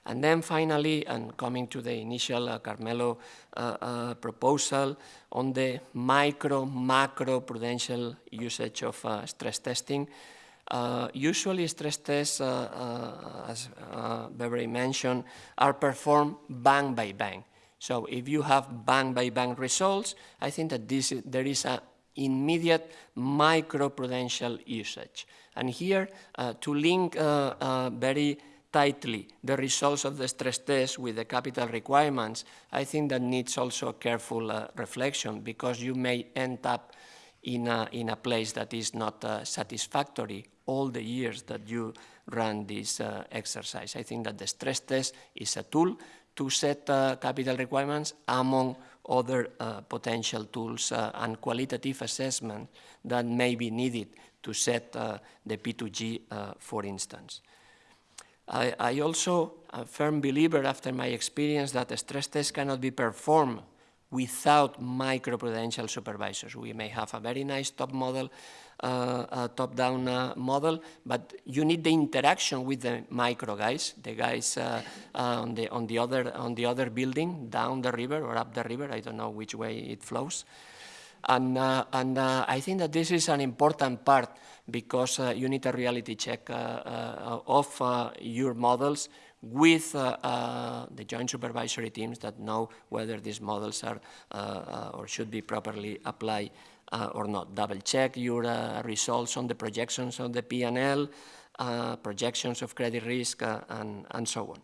And then finally, and coming to the initial uh, Carmelo uh, uh, proposal on the micro, macro prudential usage of stress testing, usually stress tests, as Beverly mentioned, are performed bank by bank. So if you have bank-by-bank results, I think that this, there is an immediate micro prudential usage. And here, uh, to link uh, uh, very tightly the results of the stress test with the capital requirements, I think that needs also careful uh, reflection because you may end up in a, in a place that is not uh, satisfactory all the years that you run this uh, exercise. I think that the stress test is a tool to set uh, capital requirements among other uh, potential tools uh, and qualitative assessment that may be needed to set the P2G, uh, for instance. I, I, also a firm believer after my experience that a stress test cannot be performed without microprudential supervisors. We may have a very nice top model uh, top-down uh, model, but you need the interaction with the micro guys, the guys uh, on the on the other on the other building down the river or up the river. I don't know which way it flows, and and I think that this is an important part because you need a reality check of your models with uh, uh, the joint supervisory teams that know whether these models are uh, or should be properly applied uh, or not. Double check your uh, results on the projections of the P&L, uh, projections of credit risk, and, and so on.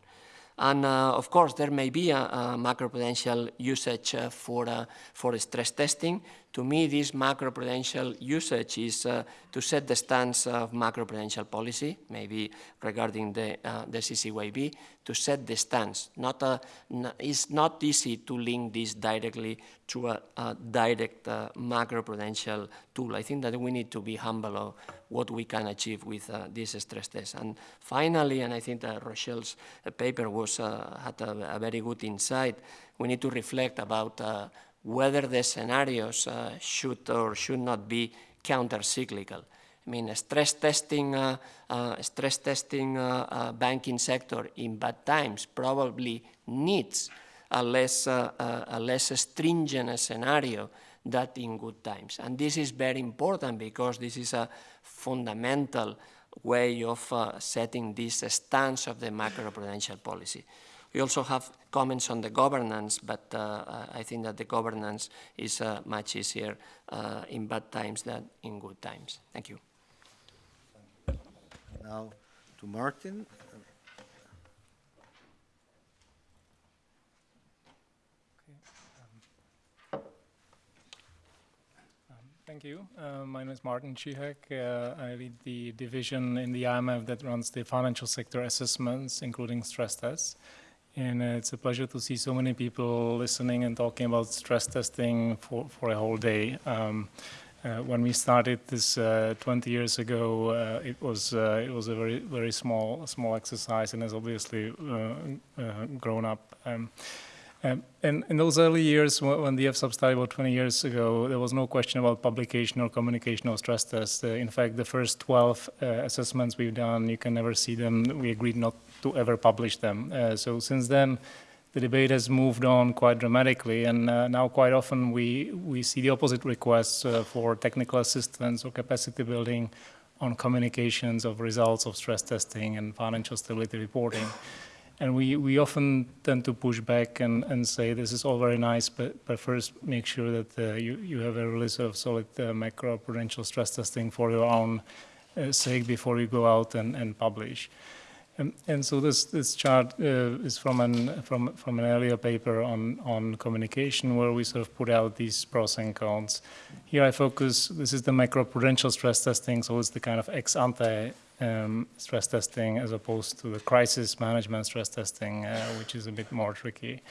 And uh, of course, there may be a, a macroprudential usage uh, for, uh, for stress testing. To me, this macroprudential usage is to set the stance of macroprudential policy, maybe regarding the, the CCYB, to set the stance. Not a, it's not easy to link this directly to a, a direct macroprudential tool. I think that we need to be humble of what we can achieve with uh, this stress test. And finally, and I think that Rochelle's uh, paper was, uh, had a, a, very good insight, we need to reflect about uh, whether the scenarios uh, should or should not be counter-cyclical. I mean, stress testing, uh, stress testing banking sector in bad times probably needs a less, a less stringent scenario than in good times. And this is very important because this is a fundamental way of uh, setting this stance of the macroprudential policy. We also have comments on the governance, but uh, I think that the governance is uh, much easier uh, in bad times than in good times. Thank you. Now to Martin. Thank you. Uh, my name is Martin Čihák. Uh, I lead the division in the IMF that runs the financial sector assessments, including stress tests. And uh, it's a pleasure to see so many people listening and talking about stress testing for, for a whole day. Um, uh, when we started this uh, 20 years ago, uh, it was it was a very very small small exercise, and has obviously grown up. Um, um, and in those early years, when the FSAP started about 20 years ago, there was no question about publication or communication of stress tests. Uh, in fact, the first 12 uh, assessments we've done, you can never see them. We agreed not to ever publish them. Uh, so since then, the debate has moved on quite dramatically, and uh, now quite often we, we see the opposite requests uh, for technical assistance or capacity building on communications of results of stress testing and financial stability reporting. And we, we often tend to push back and, and say this is all very nice, but, but first make sure that uh, you, you have a really sort of solid uh, macro-prudential stress testing for your own uh, sake before you go out and, and publish. And, so this, this chart uh, is from an, from, from an earlier paper on, on communication where we sort of put out these pros and cons. Here I focus, this is the macroprudential stress testing, so it's the kind of ex ante um, stress testing as opposed to the crisis management stress testing, uh, which is a bit more tricky.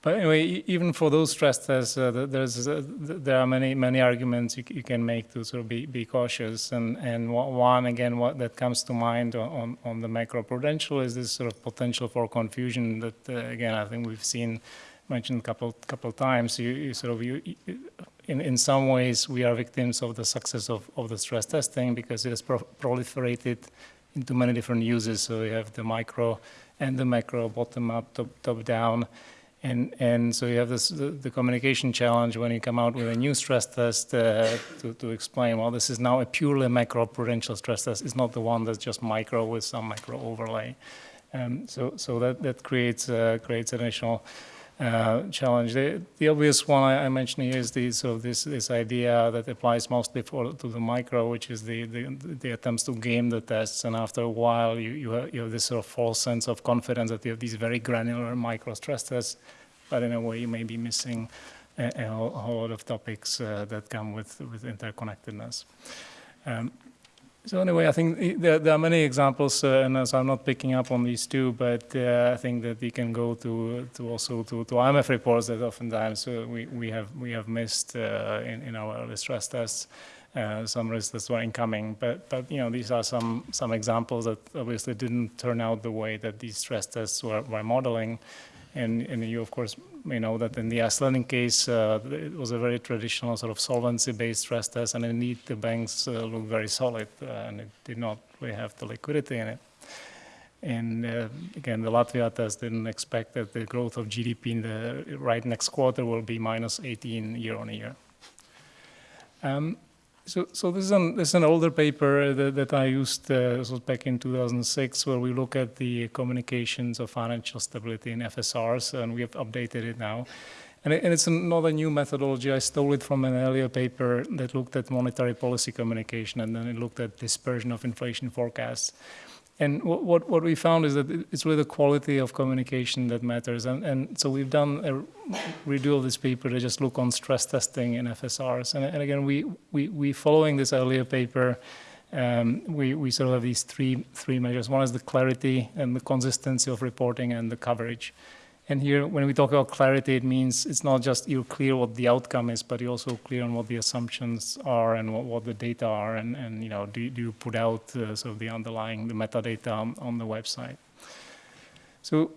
But anyway, even for those stress tests, uh, there's uh, there are many many arguments you, you can make to sort of be, be cautious. And and one- again, what that comes to mind on, on, the macroprudential is this sort of potential for confusion that uh, again I think we've seen mentioned a couple couple times. You, you sort of you, you- in in some ways we are victims of the success of, of the stress testing because it has pro- proliferated into many different uses. So you have the micro and the macro, bottom up, top, top down. And, and so you have this, the, the communication challenge when you come out with a new stress test uh, to, to explain, well, this is now a purely macro-prudential stress test. It's not the one that's just micro with some micro overlay. Um, so, so that, that creates, uh, creates additional uh, challenge. The, the obvious one I, I mentioned here is the, sort of this, this idea that applies mostly for, to the micro, which is the, the, the attempts to game the tests. And after a while, you, you, have, you have this sort of false sense of confidence that you have these very granular micro stress tests, but in a way you may be missing a, a, whole, a whole lot of topics uh, that come with, with interconnectedness. Um, so anyway, I think there, there are many examples, uh, and as I'm not picking up on these two, but uh, I think that we can go to, to also to, to IMF reports that oftentimes uh, we, we have we have missed uh, in, in our early stress tests. Uh, some risks that were incoming, but but you know these are some some examples that obviously didn't turn out the way that these stress tests were, were modeling, and and you of course may know that in the Icelandic case uh, it was a very traditional sort of solvency-based stress test, and indeed the banks uh, looked very solid, uh, and it did not really have the liquidity in it. And uh, again, the Latvia test didn't expect that the growth of GDP in the right next quarter will be minus 18 year on year. Um, so, so this is an this is an older paper that, that I used. Uh, was back in 2006, where we look at the communications of financial stability in FSRs, and we have updated it now. And, it, and it's not a new methodology. I stole it from an earlier paper that looked at monetary policy communication, and then it looked at dispersion of inflation forecasts. And what, what, what we found is that it's really the quality of communication that matters. And, and so we've done a redo of this paper to just look on stress testing in FSRs. And, and again, we, we, we following this earlier paper, um, we, we sort of have these three, three measures. One is the clarity and the consistency of reporting and the coverage. And here, when we talk about clarity, it means it's not just you're clear what the outcome is, but you're also clear on what the assumptions are and what, what the data are, and, and you know, do, you- do you put out uh, sort of the underlying, the metadata on, on the website. So,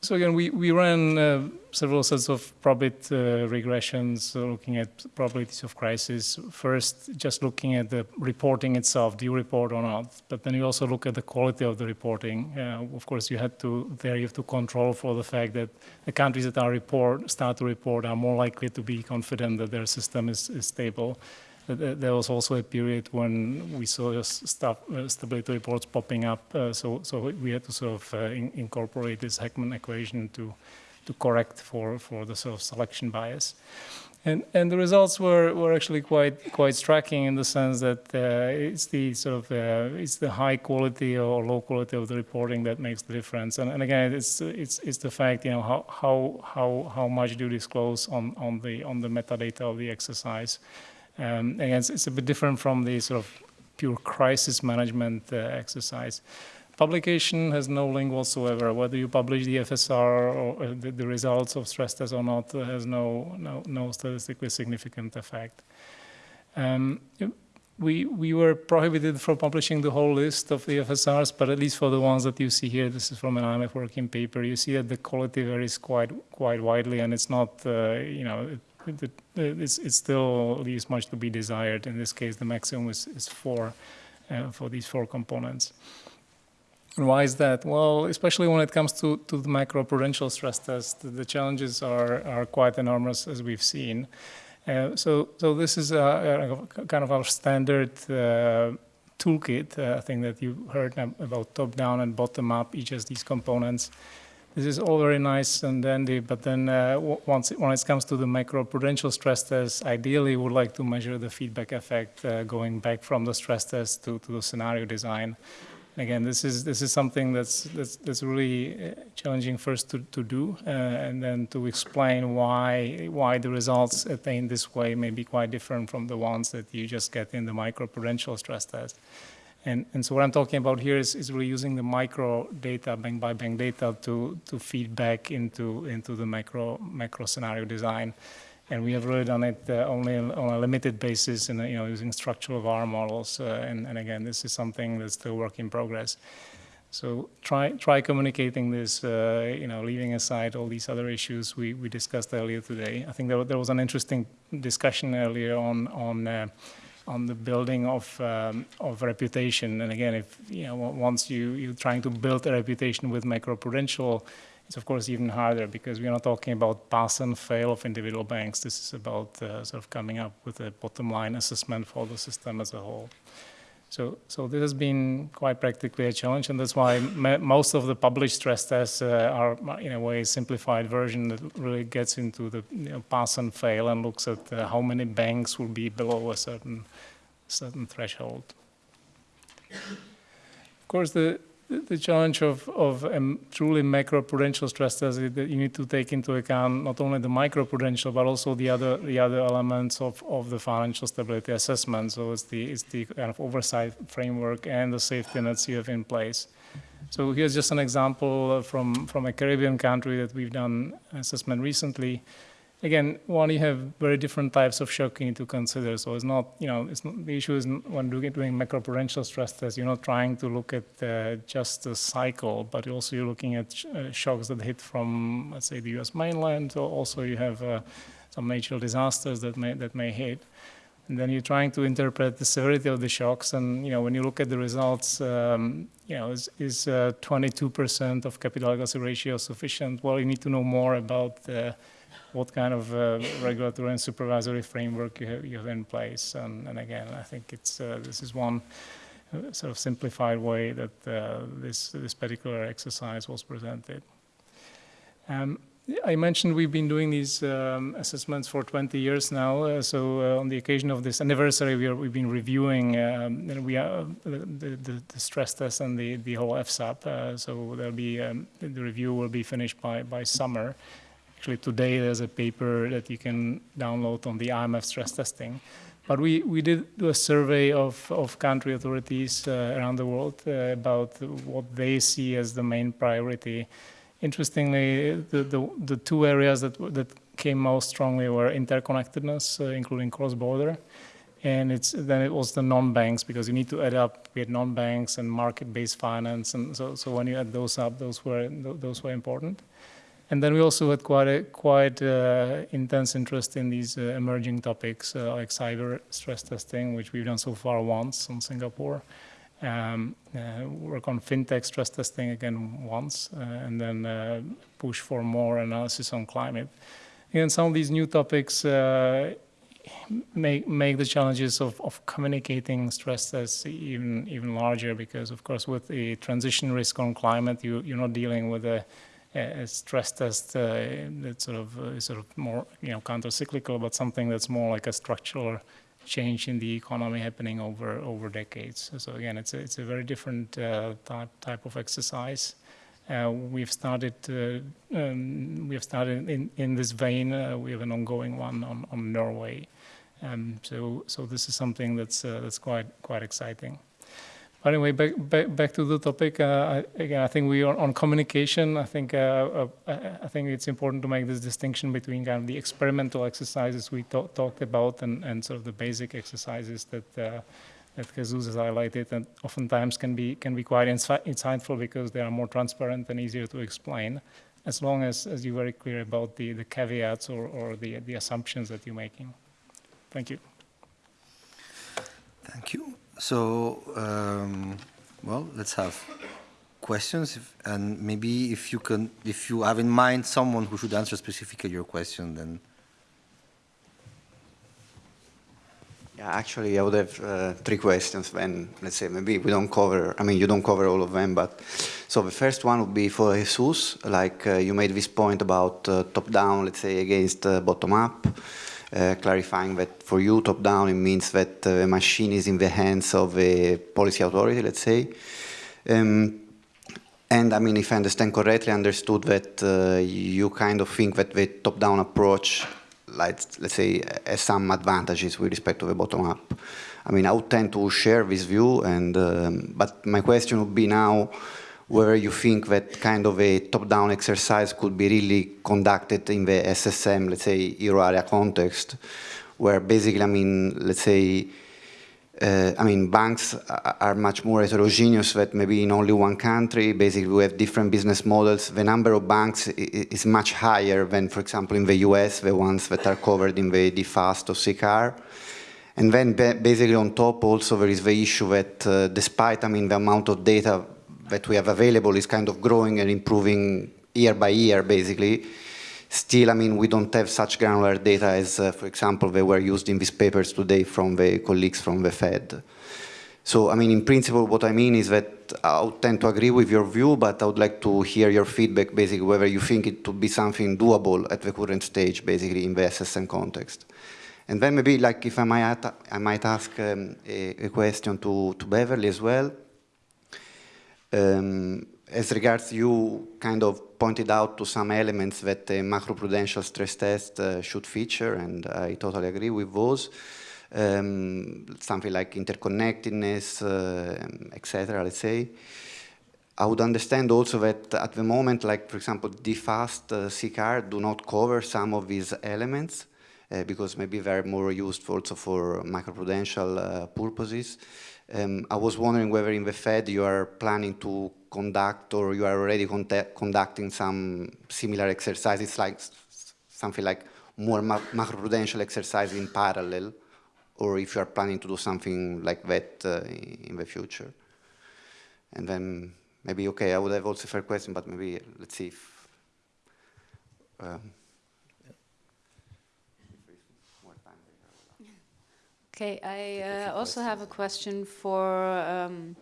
so again, we, we ran uh, several sets of probit uh, regressions, uh, looking at probabilities of crisis. First, just looking at the reporting itself, do you report or not? But then you also look at the quality of the reporting. Uh, of course, you had to, there you have to control for the fact that the countries that are report, start to report are more likely to be confident that their system is, is stable. There- There was also a period when we saw stuff, uh, stability reports popping up, uh, so so we had to sort of uh, in- incorporate this Heckman equation to to correct for for the sort of selection bias. And and the results were, were actually quite quite striking in the sense that uh, it's the sort of uh, it's the high quality or low quality of the reporting that makes the difference. And, and again, it's it's it's the fact you know how how how how much do you disclose on on the on the metadata of the exercise. Um, again, it's, it's a bit different from the sort of pure crisis management uh, exercise. Publication has no link whatsoever. Whether you publish the FSR or uh, the, the results of stress tests or not uh, has no, no, no statistically significant effect. Um, we, we were prohibited from publishing the whole list of the FSRs, but at least for the ones that you see here, this is from an IMF working paper, you see that the quality varies quite, quite widely and it's not, uh, you know, it, it, it's, it still leaves much to be desired. In this case, the maximum is, is four uh, for these four components. And why is that? Well, especially when it comes to, to the macroprudential stress test, the challenges are, are quite enormous as we've seen. Uh, so, so this is a, a kind of our standard uh, toolkit. Uh, I think that you heard about top-down and bottom-up, each of these components. This is all very nice and dandy, but then uh, once it, when it comes to the macroprudential stress test, ideally we would like to measure the feedback effect uh, going back from the stress test to, to the scenario design. again, this is this is something that's that's, that's really uh, challenging first to, to do, uh, and then to explain why why the results attained this way may be quite different from the ones that you just get in the microprudential stress test. And, and so what I'm talking about here is, is really using the micro data, bank by bank data, to, to feed back into, into the macro, macro scenario design. And we have really done it uh, only on a limited basis, and you know, using structural VAR models. Uh, and, and again, this is something that's still work in progress. So try try communicating this. Uh, you know, leaving aside all these other issues we, we discussed earlier today. I think there, there was an interesting discussion earlier on on uh, on the building of um, of reputation. And again, if you know once you you're trying to build a reputation with macroprudential it's of course even harder because we're not talking about pass and fail of individual banks. This is about uh, sort of coming up with a bottom line assessment for the system as a whole. So, so this has been quite practically a challenge, and that's why most of the published stress tests uh, are, in a way, a simplified version that really gets into the you know, pass and fail and looks at uh, how many banks will be below a certain certain threshold. Of course, the the challenge of, of um, truly macroprudential stress test is that you need to take into account not only the microprudential but also the other the other elements of, of the financial stability assessment. So it's the it's the kind of oversight framework and the safety nets you have in place. So here's just an example from from a Caribbean country that we've done assessment recently again, one, you have very different types of shock you need to consider. So it's not, you know, it's not, the issue is when doing, doing macroprudential stress tests, you're not trying to look at uh, just the cycle, but also you're looking at sh uh, shocks that hit from, let's say, the U.S. mainland. Or also, you have uh, some natural disasters that may that may hit. And then you're trying to interpret the severity of the shocks. And you know, when you look at the results, um, you know, is, is 22% uh, of capital adequacy ratio sufficient? Well, you need to know more about what kind of uh, regulatory and supervisory framework you have, you have in place. And, and again, I think it's uh, this is one uh, sort of simplified way that uh, this this particular exercise was presented. Um, I mentioned we've been doing these um, assessments for 20 years now. Uh, so uh, on the occasion of this anniversary, we have been reviewing um, we are, the, the, the, stress test and the, the whole FSAP. so there'll be um, the review will be finished by by summer. Actually, today there's a paper that you can download on the IMF stress testing. But we, we did do a survey of, of country authorities uh, around the world uh, about what they see as the main priority. Interestingly, the, the, the two areas that, that came most strongly were interconnectedness, uh, including cross-border, and it's then it was the non-banks because you need to add up had non-banks and market-based finance, and so so when you add those up, those were those were important. And then we also had quite a quite uh, intense interest in these uh, emerging topics uh, like cyber stress testing, which we've done so far once in Singapore. Um, uh, work on fintech stress testing again once, uh, and then uh, push for more analysis on climate. And some of these new topics make make the challenges of, of communicating stress tests even even larger because, of course, with the transition risk on climate, you you're not dealing with a a stress test uh, that sort of uh, sort of more you know counter-cyclical, but something that's more like a structural change in the economy happening over over decades. So again, it's a, it's a very different uh, type type of exercise. Uh, we've started uh, um, we have started in in this vein. Uh, we have an ongoing one on on Norway. Um, so so this is something that's that's quite quite exciting. Anyway, back, back, back to the topic. Uh, again, I think we are on communication. I think uh, uh, I think it's important to make this distinction between kind of the experimental exercises we talked about and, and sort of the basic exercises that uh, that Jesus has highlighted, and oftentimes can be can be quite insightful because they are more transparent and easier to explain, as long as as you're very clear about the the caveats or or the the assumptions that you're making. Thank you. Thank you. So, um, well, let's have questions, if, and maybe if you can, if you have in mind someone who should answer specifically your question, then. Yeah, actually, I would have uh, three questions when, let's say, maybe we don't cover, I mean, you don't cover all of them, but, so the first one would be for Jesus, like uh, you made this point about uh, top-down, let's say, against uh, bottom-up. Uh, clarifying that for you, top-down, it means that uh, a machine is in the hands of a policy authority, let's say. Um, and I mean, if I understand correctly, I understood that uh, you kind of think that the top-down approach, like, let's say, has some advantages with respect to the bottom-up. I mean, I would tend to share this view, and um, but my question would be now whether you think that kind of a top-down exercise could be really conducted in the SSM, let's say, euro area context, where basically, I mean, let's say, uh, I mean, banks are much more heterogeneous that maybe in only one country, basically we have different business models. The number of banks is much higher than, for example, in the US, the ones that are covered in the DFAST or CCAR. And then basically on top also there is the issue that uh, despite, I mean, the amount of data that we have available is kind of growing and improving year by year, basically, still, I mean, we don't have such granular data as, uh, for example, they were used in these papers today from the colleagues from the Fed. So, I mean, in principle, what I mean is that I would tend to agree with your view, but I would like to hear your feedback, basically, whether you think it to be something doable at the current stage, basically, in the SSM context. And then maybe, like, if I might, I might ask um, a, a question to, to Beverly as well. Um, as regards you kind of pointed out to some elements that a macroprudential stress test uh, should feature, and I totally agree with those. Um, something like interconnectedness, uh, etc. Let's say. I would understand also that at the moment, like for example, DFAST, uh, CCAR do not cover some of these elements uh, because maybe they're more used also for macroprudential uh, purposes. Um, I was wondering whether in the Fed you are planning to conduct or you are already conducting some similar exercises, like something like more ma- macroprudential exercise in parallel, or if you are planning to do something like that uh, in the future. And then maybe, okay, I would have also a fair question, but maybe let's see if. Um, Okay, I uh, also have a question for um,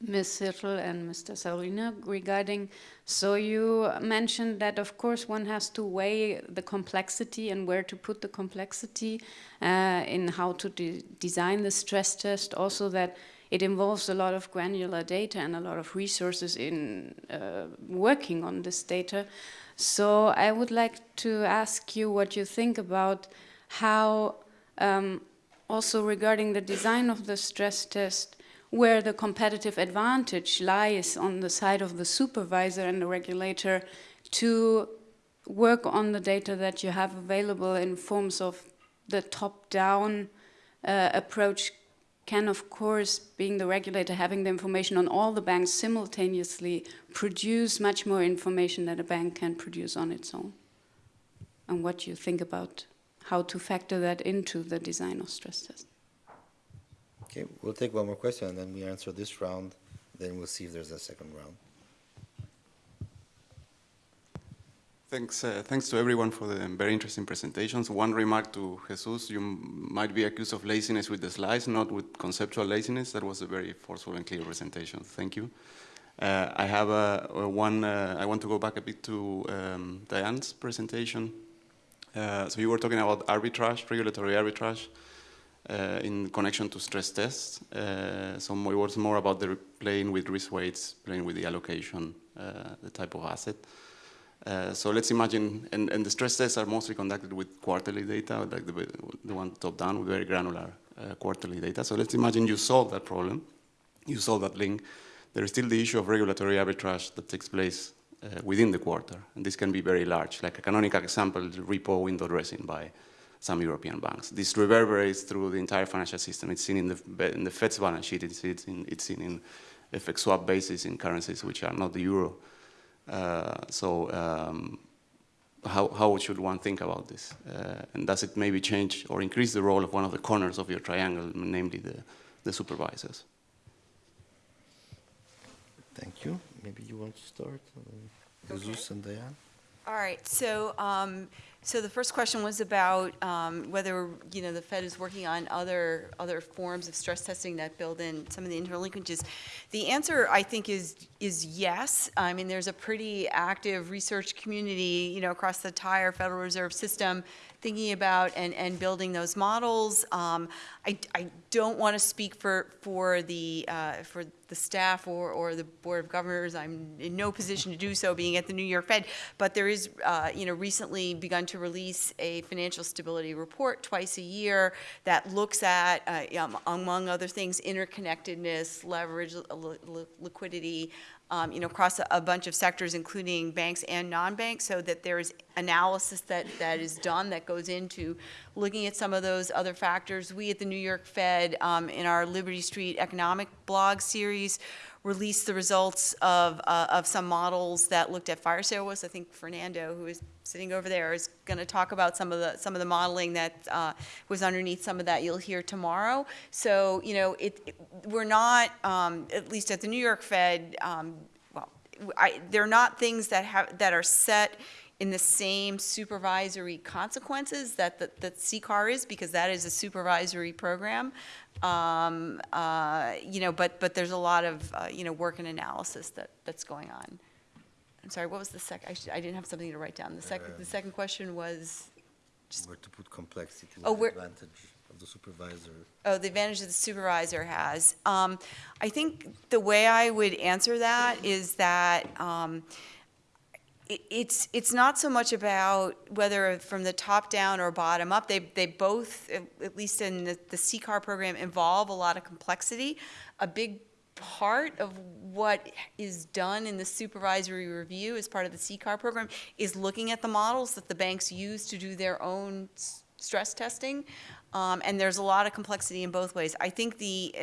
Ms. Hirtle and Mr. Saurina regarding, so you mentioned that of course one has to weigh the complexity and where to put the complexity uh, in how to de design the stress test, also that it involves a lot of granular data and a lot of resources in uh, working on this data. So I would like to ask you what you think about how um, also regarding the design of the stress test, where the competitive advantage lies on the side of the supervisor and the regulator to work on the data that you have available in forms of the top-down uh, approach can, of course, being the regulator, having the information on all the banks simultaneously, produce much more information than a bank can produce on its own. And what do you think about how to factor that into the design of stress test. Okay, we'll take one more question and then we answer this round, then we'll see if there's a second round. Thanks, uh, thanks to everyone for the very interesting presentations. One remark to Jesus, you might be accused of laziness with the slides, not with conceptual laziness. That was a very forceful and clear presentation. Thank you. Uh, I have a, a one, uh, I want to go back a bit to um, Diane's presentation. Uh, so you were talking about arbitrage, regulatory arbitrage, uh, in connection to stress tests. Uh, so it was more about the playing with risk weights, playing with the allocation, uh, the type of asset. Uh, so let's imagine, and, and, the stress tests are mostly conducted with quarterly data, like the, the one top down with very granular quarterly data. So let's imagine you solve that problem, you solve that link. There is still the issue of regulatory arbitrage that takes place uh, within the quarter, and this can be very large. Like a canonical example, repo window dressing by some European banks. This reverberates through the entire financial system. It's seen in the, in the Fed's balance sheet, it's, it's, in, it's seen in FX swap basis in currencies which are not the euro. Uh, so um, how, how should one think about this? Uh, and does it maybe change or increase the role of one of the corners of your triangle, namely the, the supervisors? Thank you. Maybe you want to start? Uh, Jesus and Diane? All right, so, um, So the first question was about um, whether, you know, the Fed is working on other, other forms of stress testing that build in some of the interlinkages. The answer, I think, is, is yes. I mean, there's a pretty active research community, you know, across the entire Federal Reserve System thinking about and, and building those models. Um, I, I don't want to speak for, for the, uh, for the staff or, or the Board of Governors. I'm in no position to do so, being at the New York Fed. But there is, uh, you know, recently begun to release a financial stability report twice a year that looks at, uh, um, among other things, interconnectedness, leverage, li- li- liquidity, um, you know, across a, a bunch of sectors, including banks and non-banks, so that there is analysis that, that is done that goes into looking at some of those other factors. We at the New York Fed, um, in our Liberty Street economic blog series, released the results of, uh, of some models that looked at fire sales. I think Fernando, who is sitting over there, is going to talk about some of the, some of the modeling that uh, was underneath some of that you'll hear tomorrow. So, you know, it, it- we're not, um, at least at the New York Fed, um, well, I, they're not things that have, that are set in the same supervisory consequences that, the that CCAR is, because that is a supervisory program. Um, uh, You know, but, but there's a lot of, uh, you know, work and analysis that, that's going on. I'm sorry, what was the second, I should, I didn't have something to write down. The second, the second question was, Where to put complexity, Oh, where- advantage of the supervisor. oh, the advantage that the supervisor has. Um, I think the way I would answer that is that, um, it's, it's not so much about whether from the top down or bottom up. They, they both, at- least in the, the CCAR program, involve a lot of complexity. A big part of what is done in the supervisory review as part of the CCAR program is looking at the models that the banks use to do their own stress testing. Um, and there's a lot of complexity in both ways. I think the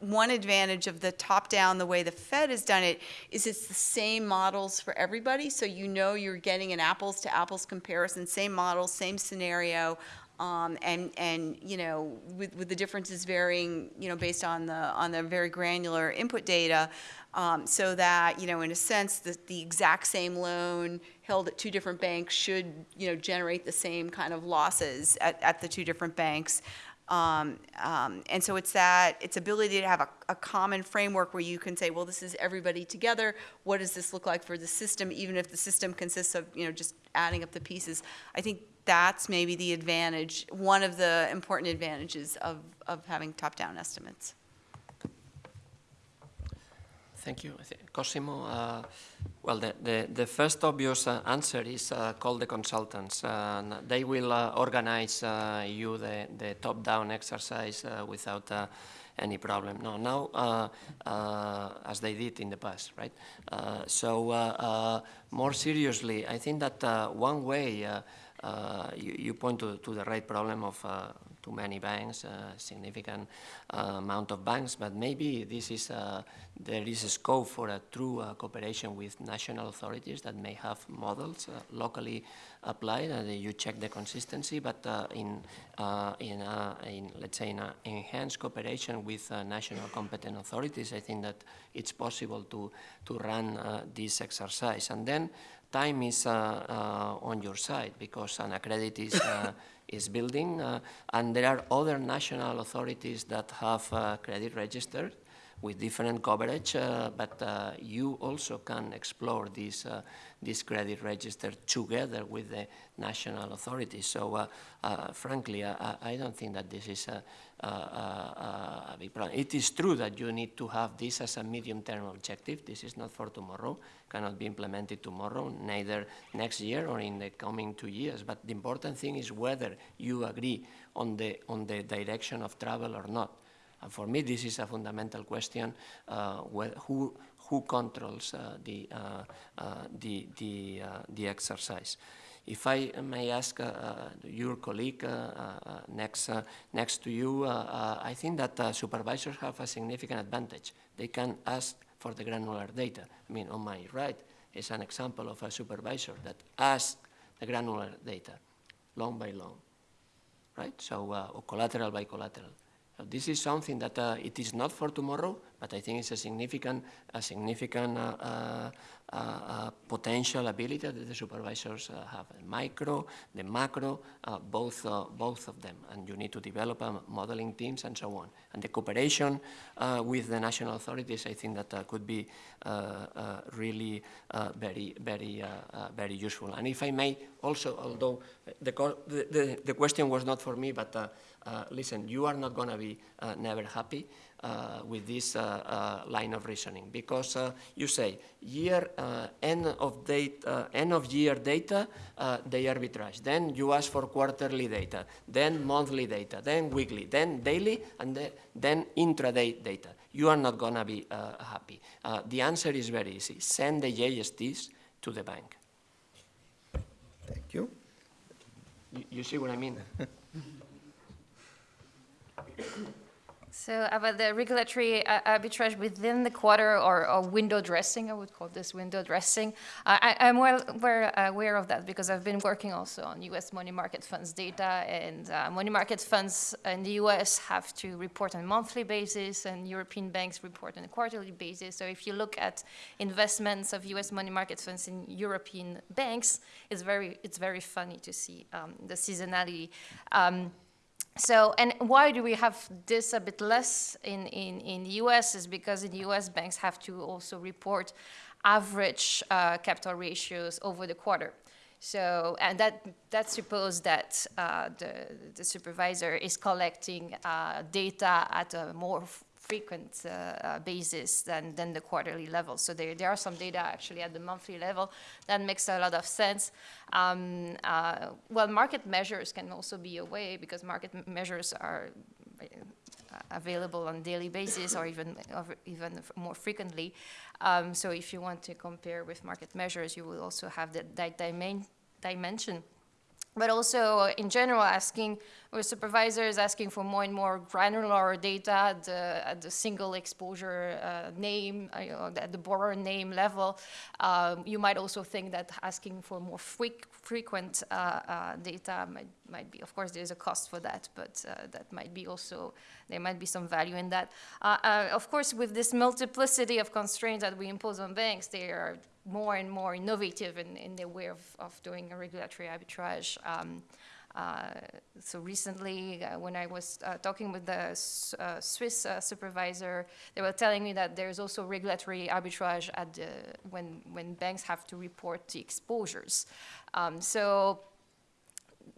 one advantage of the top-down, the way the Fed has done it, is it's the same models for everybody, so you know you're getting an apples-to-apples comparison, same models, same scenario, um, and, and, you know, with, with the differences varying, you know, based on the, on the very granular input data, um, so that, you know, in a sense, the, the exact same loan held at two different banks should, you know, generate the same kind of losses at, at the two different banks. Um, um, And so it's that, it's ability to have a, a common framework where you can say, well, this is everybody together. What does this look like for the system, even if the system consists of, you know, just adding up the pieces? I think that's maybe the advantage, one of the important advantages of, of having top-down estimates. Thank you. Cosimo, uh, well, the, the, the first obvious uh, answer is uh, call the consultants. and they will uh, organize uh, you the, the top-down exercise uh, without uh, any problem. No, now, uh, uh, as they did in the past, right? Uh, so, uh, uh, more seriously, I think that uh, one way uh, uh, you, you point to, to the right problem of uh, too many banks, uh, significant uh, amount of banks, but maybe this is uh, there is a scope for a true uh, cooperation with national authorities that may have models locally applied, and you check the consistency, but in in, in let's say in a enhanced cooperation with national competent authorities, I think that it's possible to to run this exercise, and then time is uh, uh, on your side because AnaCredit is, uh, is building uh, and there are other national authorities that have uh, credit registered with different coverage, uh, but uh, you also can explore this, uh, this credit register together with the national authorities. So uh, frankly, I, I- I don't think that this is a, big problem. It is true that you need to have this as a medium-term objective. This is not for tomorrow, cannot be implemented tomorrow, neither next year or in the coming two years. But the important thing is whether you agree on the, on the direction of travel or not. And for me, this is a fundamental question, uh, who, who controls uh, the, uh, uh, the, the, uh, the exercise. If I may ask uh, uh, your colleague uh, next, next to you, I think that supervisors have a significant advantage. They can ask for the granular data. I mean, on my right is an example of a supervisor that asks the granular data, long by long, right? So, uh, collateral by collateral. So this is something that uh, it is not for tomorrow, but I think it's a significant, a significant uh, potential ability that the supervisors uh, have, micro, the macro, uh, both, uh, both of them, and you need to develop um, modeling teams and so on. And the cooperation uh, with the national authorities, I think that uh, could be really very, very, very useful. And if I may also, although the, the, the, question was not for me, but listen, you are not going to be never happy uh, Uh, with this uh, uh, line of reasoning. Because uh, you say year uh, end of date end of year data they arbitrage. Then you ask for quarterly data then monthly data then weekly then daily and the, then intraday data. You are not going to be happy. The answer is very easy. Send the JSTs to the bank. Thank you. You, you see what I mean <laughs> So about the regulatory uh, arbitrage within the quarter or, or, window dressing, I would call this window dressing. Uh, I, am well aware, aware, of that because I've been working also on U.S. money market funds data, and uh, money market funds in the U.S. have to report on a monthly basis, and European banks report on a quarterly basis. So if you look at investments of U.S. money market funds in European banks, it's very it's very funny to see um, the seasonality. Um, so, and why do we have this a bit less in, in, in the US is because in the US banks have to also report average uh, capital ratios over the quarter. So, and that, that suppose that uh, the, the supervisor is collecting uh, data at a more frequent uh, uh, basis than, than the quarterly level. So there, there are some data actually at the monthly level that makes a lot of sense. Um, uh, well, market measures can also be a way because market measures are available on daily basis or even even more frequently. Um, so if you want to compare with market measures, you will also have that, that dimension but also in general asking with supervisors asking for more and more granular data at the, at the single exposure uh, name, uh, at the borrower name level. Um, you might also think that asking for more frequent uh, uh, data might, might be, of course there's a cost for that, but uh, that might be also, there might be some value in that. Of course with this multiplicity of constraints that we impose on banks, they are more and more innovative in, in their way of, of doing a regulatory arbitrage. Um, so recently, uh, when I was uh, talking with the uh, Swiss uh, supervisor, they were telling me that there's also regulatory arbitrage at the, when, when banks have to report the exposures. Um, so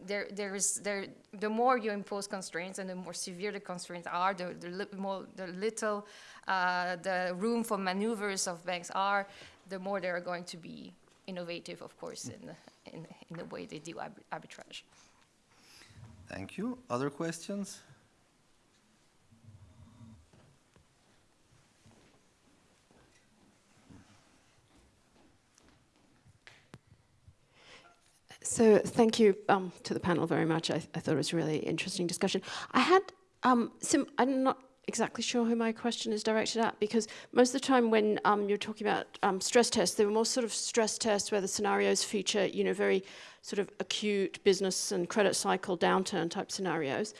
there, there's, there, the more you impose constraints and the more severe the constraints are, the, the, li more, the little uh, the room for maneuvers of banks are, the more they're going to be innovative, of course, in in, in the way they do arbitrage. Thank you. Other questions? So thank you um, to the panel very much. I, I, thought it was a really interesting discussion. I had um, some, I'm not exactly sure who my question is directed at because most of the time when um, you're talking about um, stress tests, they were more sort of stress tests where the scenarios feature, you know, very sort of acute business and credit cycle downturn type scenarios.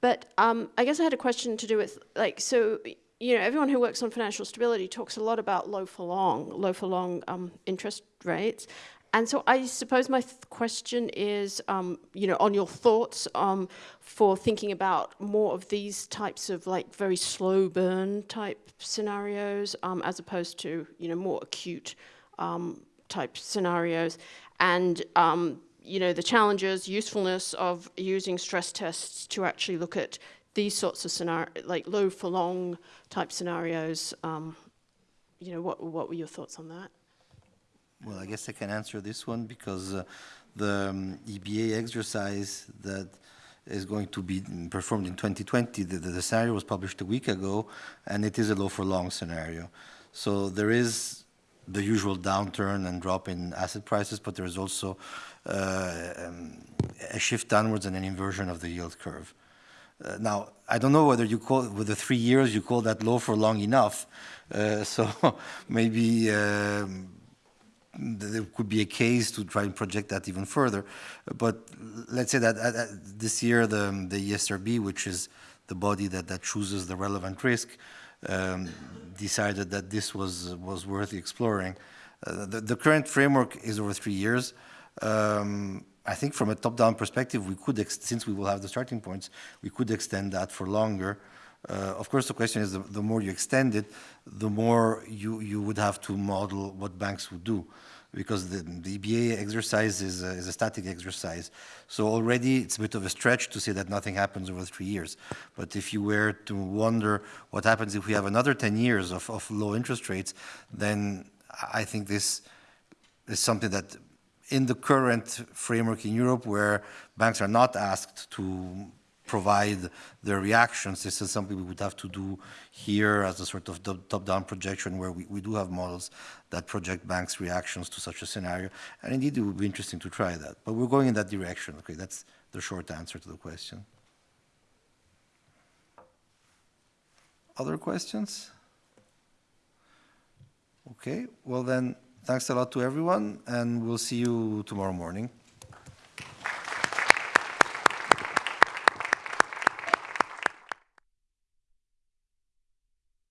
But um, I guess I had a question to do with like, so, you know, everyone who works on financial stability talks a lot about low for long, low for long um, interest rates. And so I suppose my question is, um, you know, on your thoughts um, for thinking about more of these types of like very slow burn type scenarios um, as opposed to, you know, more acute um, type scenarios. And, um, you know, the challenges, usefulness of using stress tests to actually look at these sorts of scenario, like low for long type scenarios. Um, you know, what, what were your thoughts on that? Well, I guess I can answer this one because uh, the um, EBA exercise that is going to be performed in 2020, the, the, scenario was published a week ago, and it is a low for long scenario. So there is the usual downturn and drop in asset prices, but there is also uh, um, a shift downwards and an inversion of the yield curve. Uh, now, I don't know whether you call, with the three years, you call that low for long enough. Uh, <laughs> so maybe um, there could be a case to try and project that even further. But let's say that uh, uh this year the, the ESRB, which is the body that, that chooses the relevant risk, um, decided that this was, was worth exploring. Uh, the, the current framework is over three years. Um, I think from a top-down perspective, we could, since we will have the starting points, we could extend that for longer. Uh, of course, the question is the, the more you extend it, the more you, you would have to model what banks would do because the, the EBA exercise is a, is a static exercise. So already it's a bit of a stretch to say that nothing happens over three years. But if you were to wonder what happens if we have another 10 years of, of low interest rates, then I think this is something that in the current framework in Europe where banks are not asked to provide their reactions. This is something we would have to do here as a sort of top-down projection where we, we do have models that project banks' reactions to such a scenario. And indeed, it would be interesting to try that. But we're going in that direction. Okay, that's the short answer to the question. Other questions? Okay, well then, thanks a lot to everyone, and we'll see you tomorrow morning.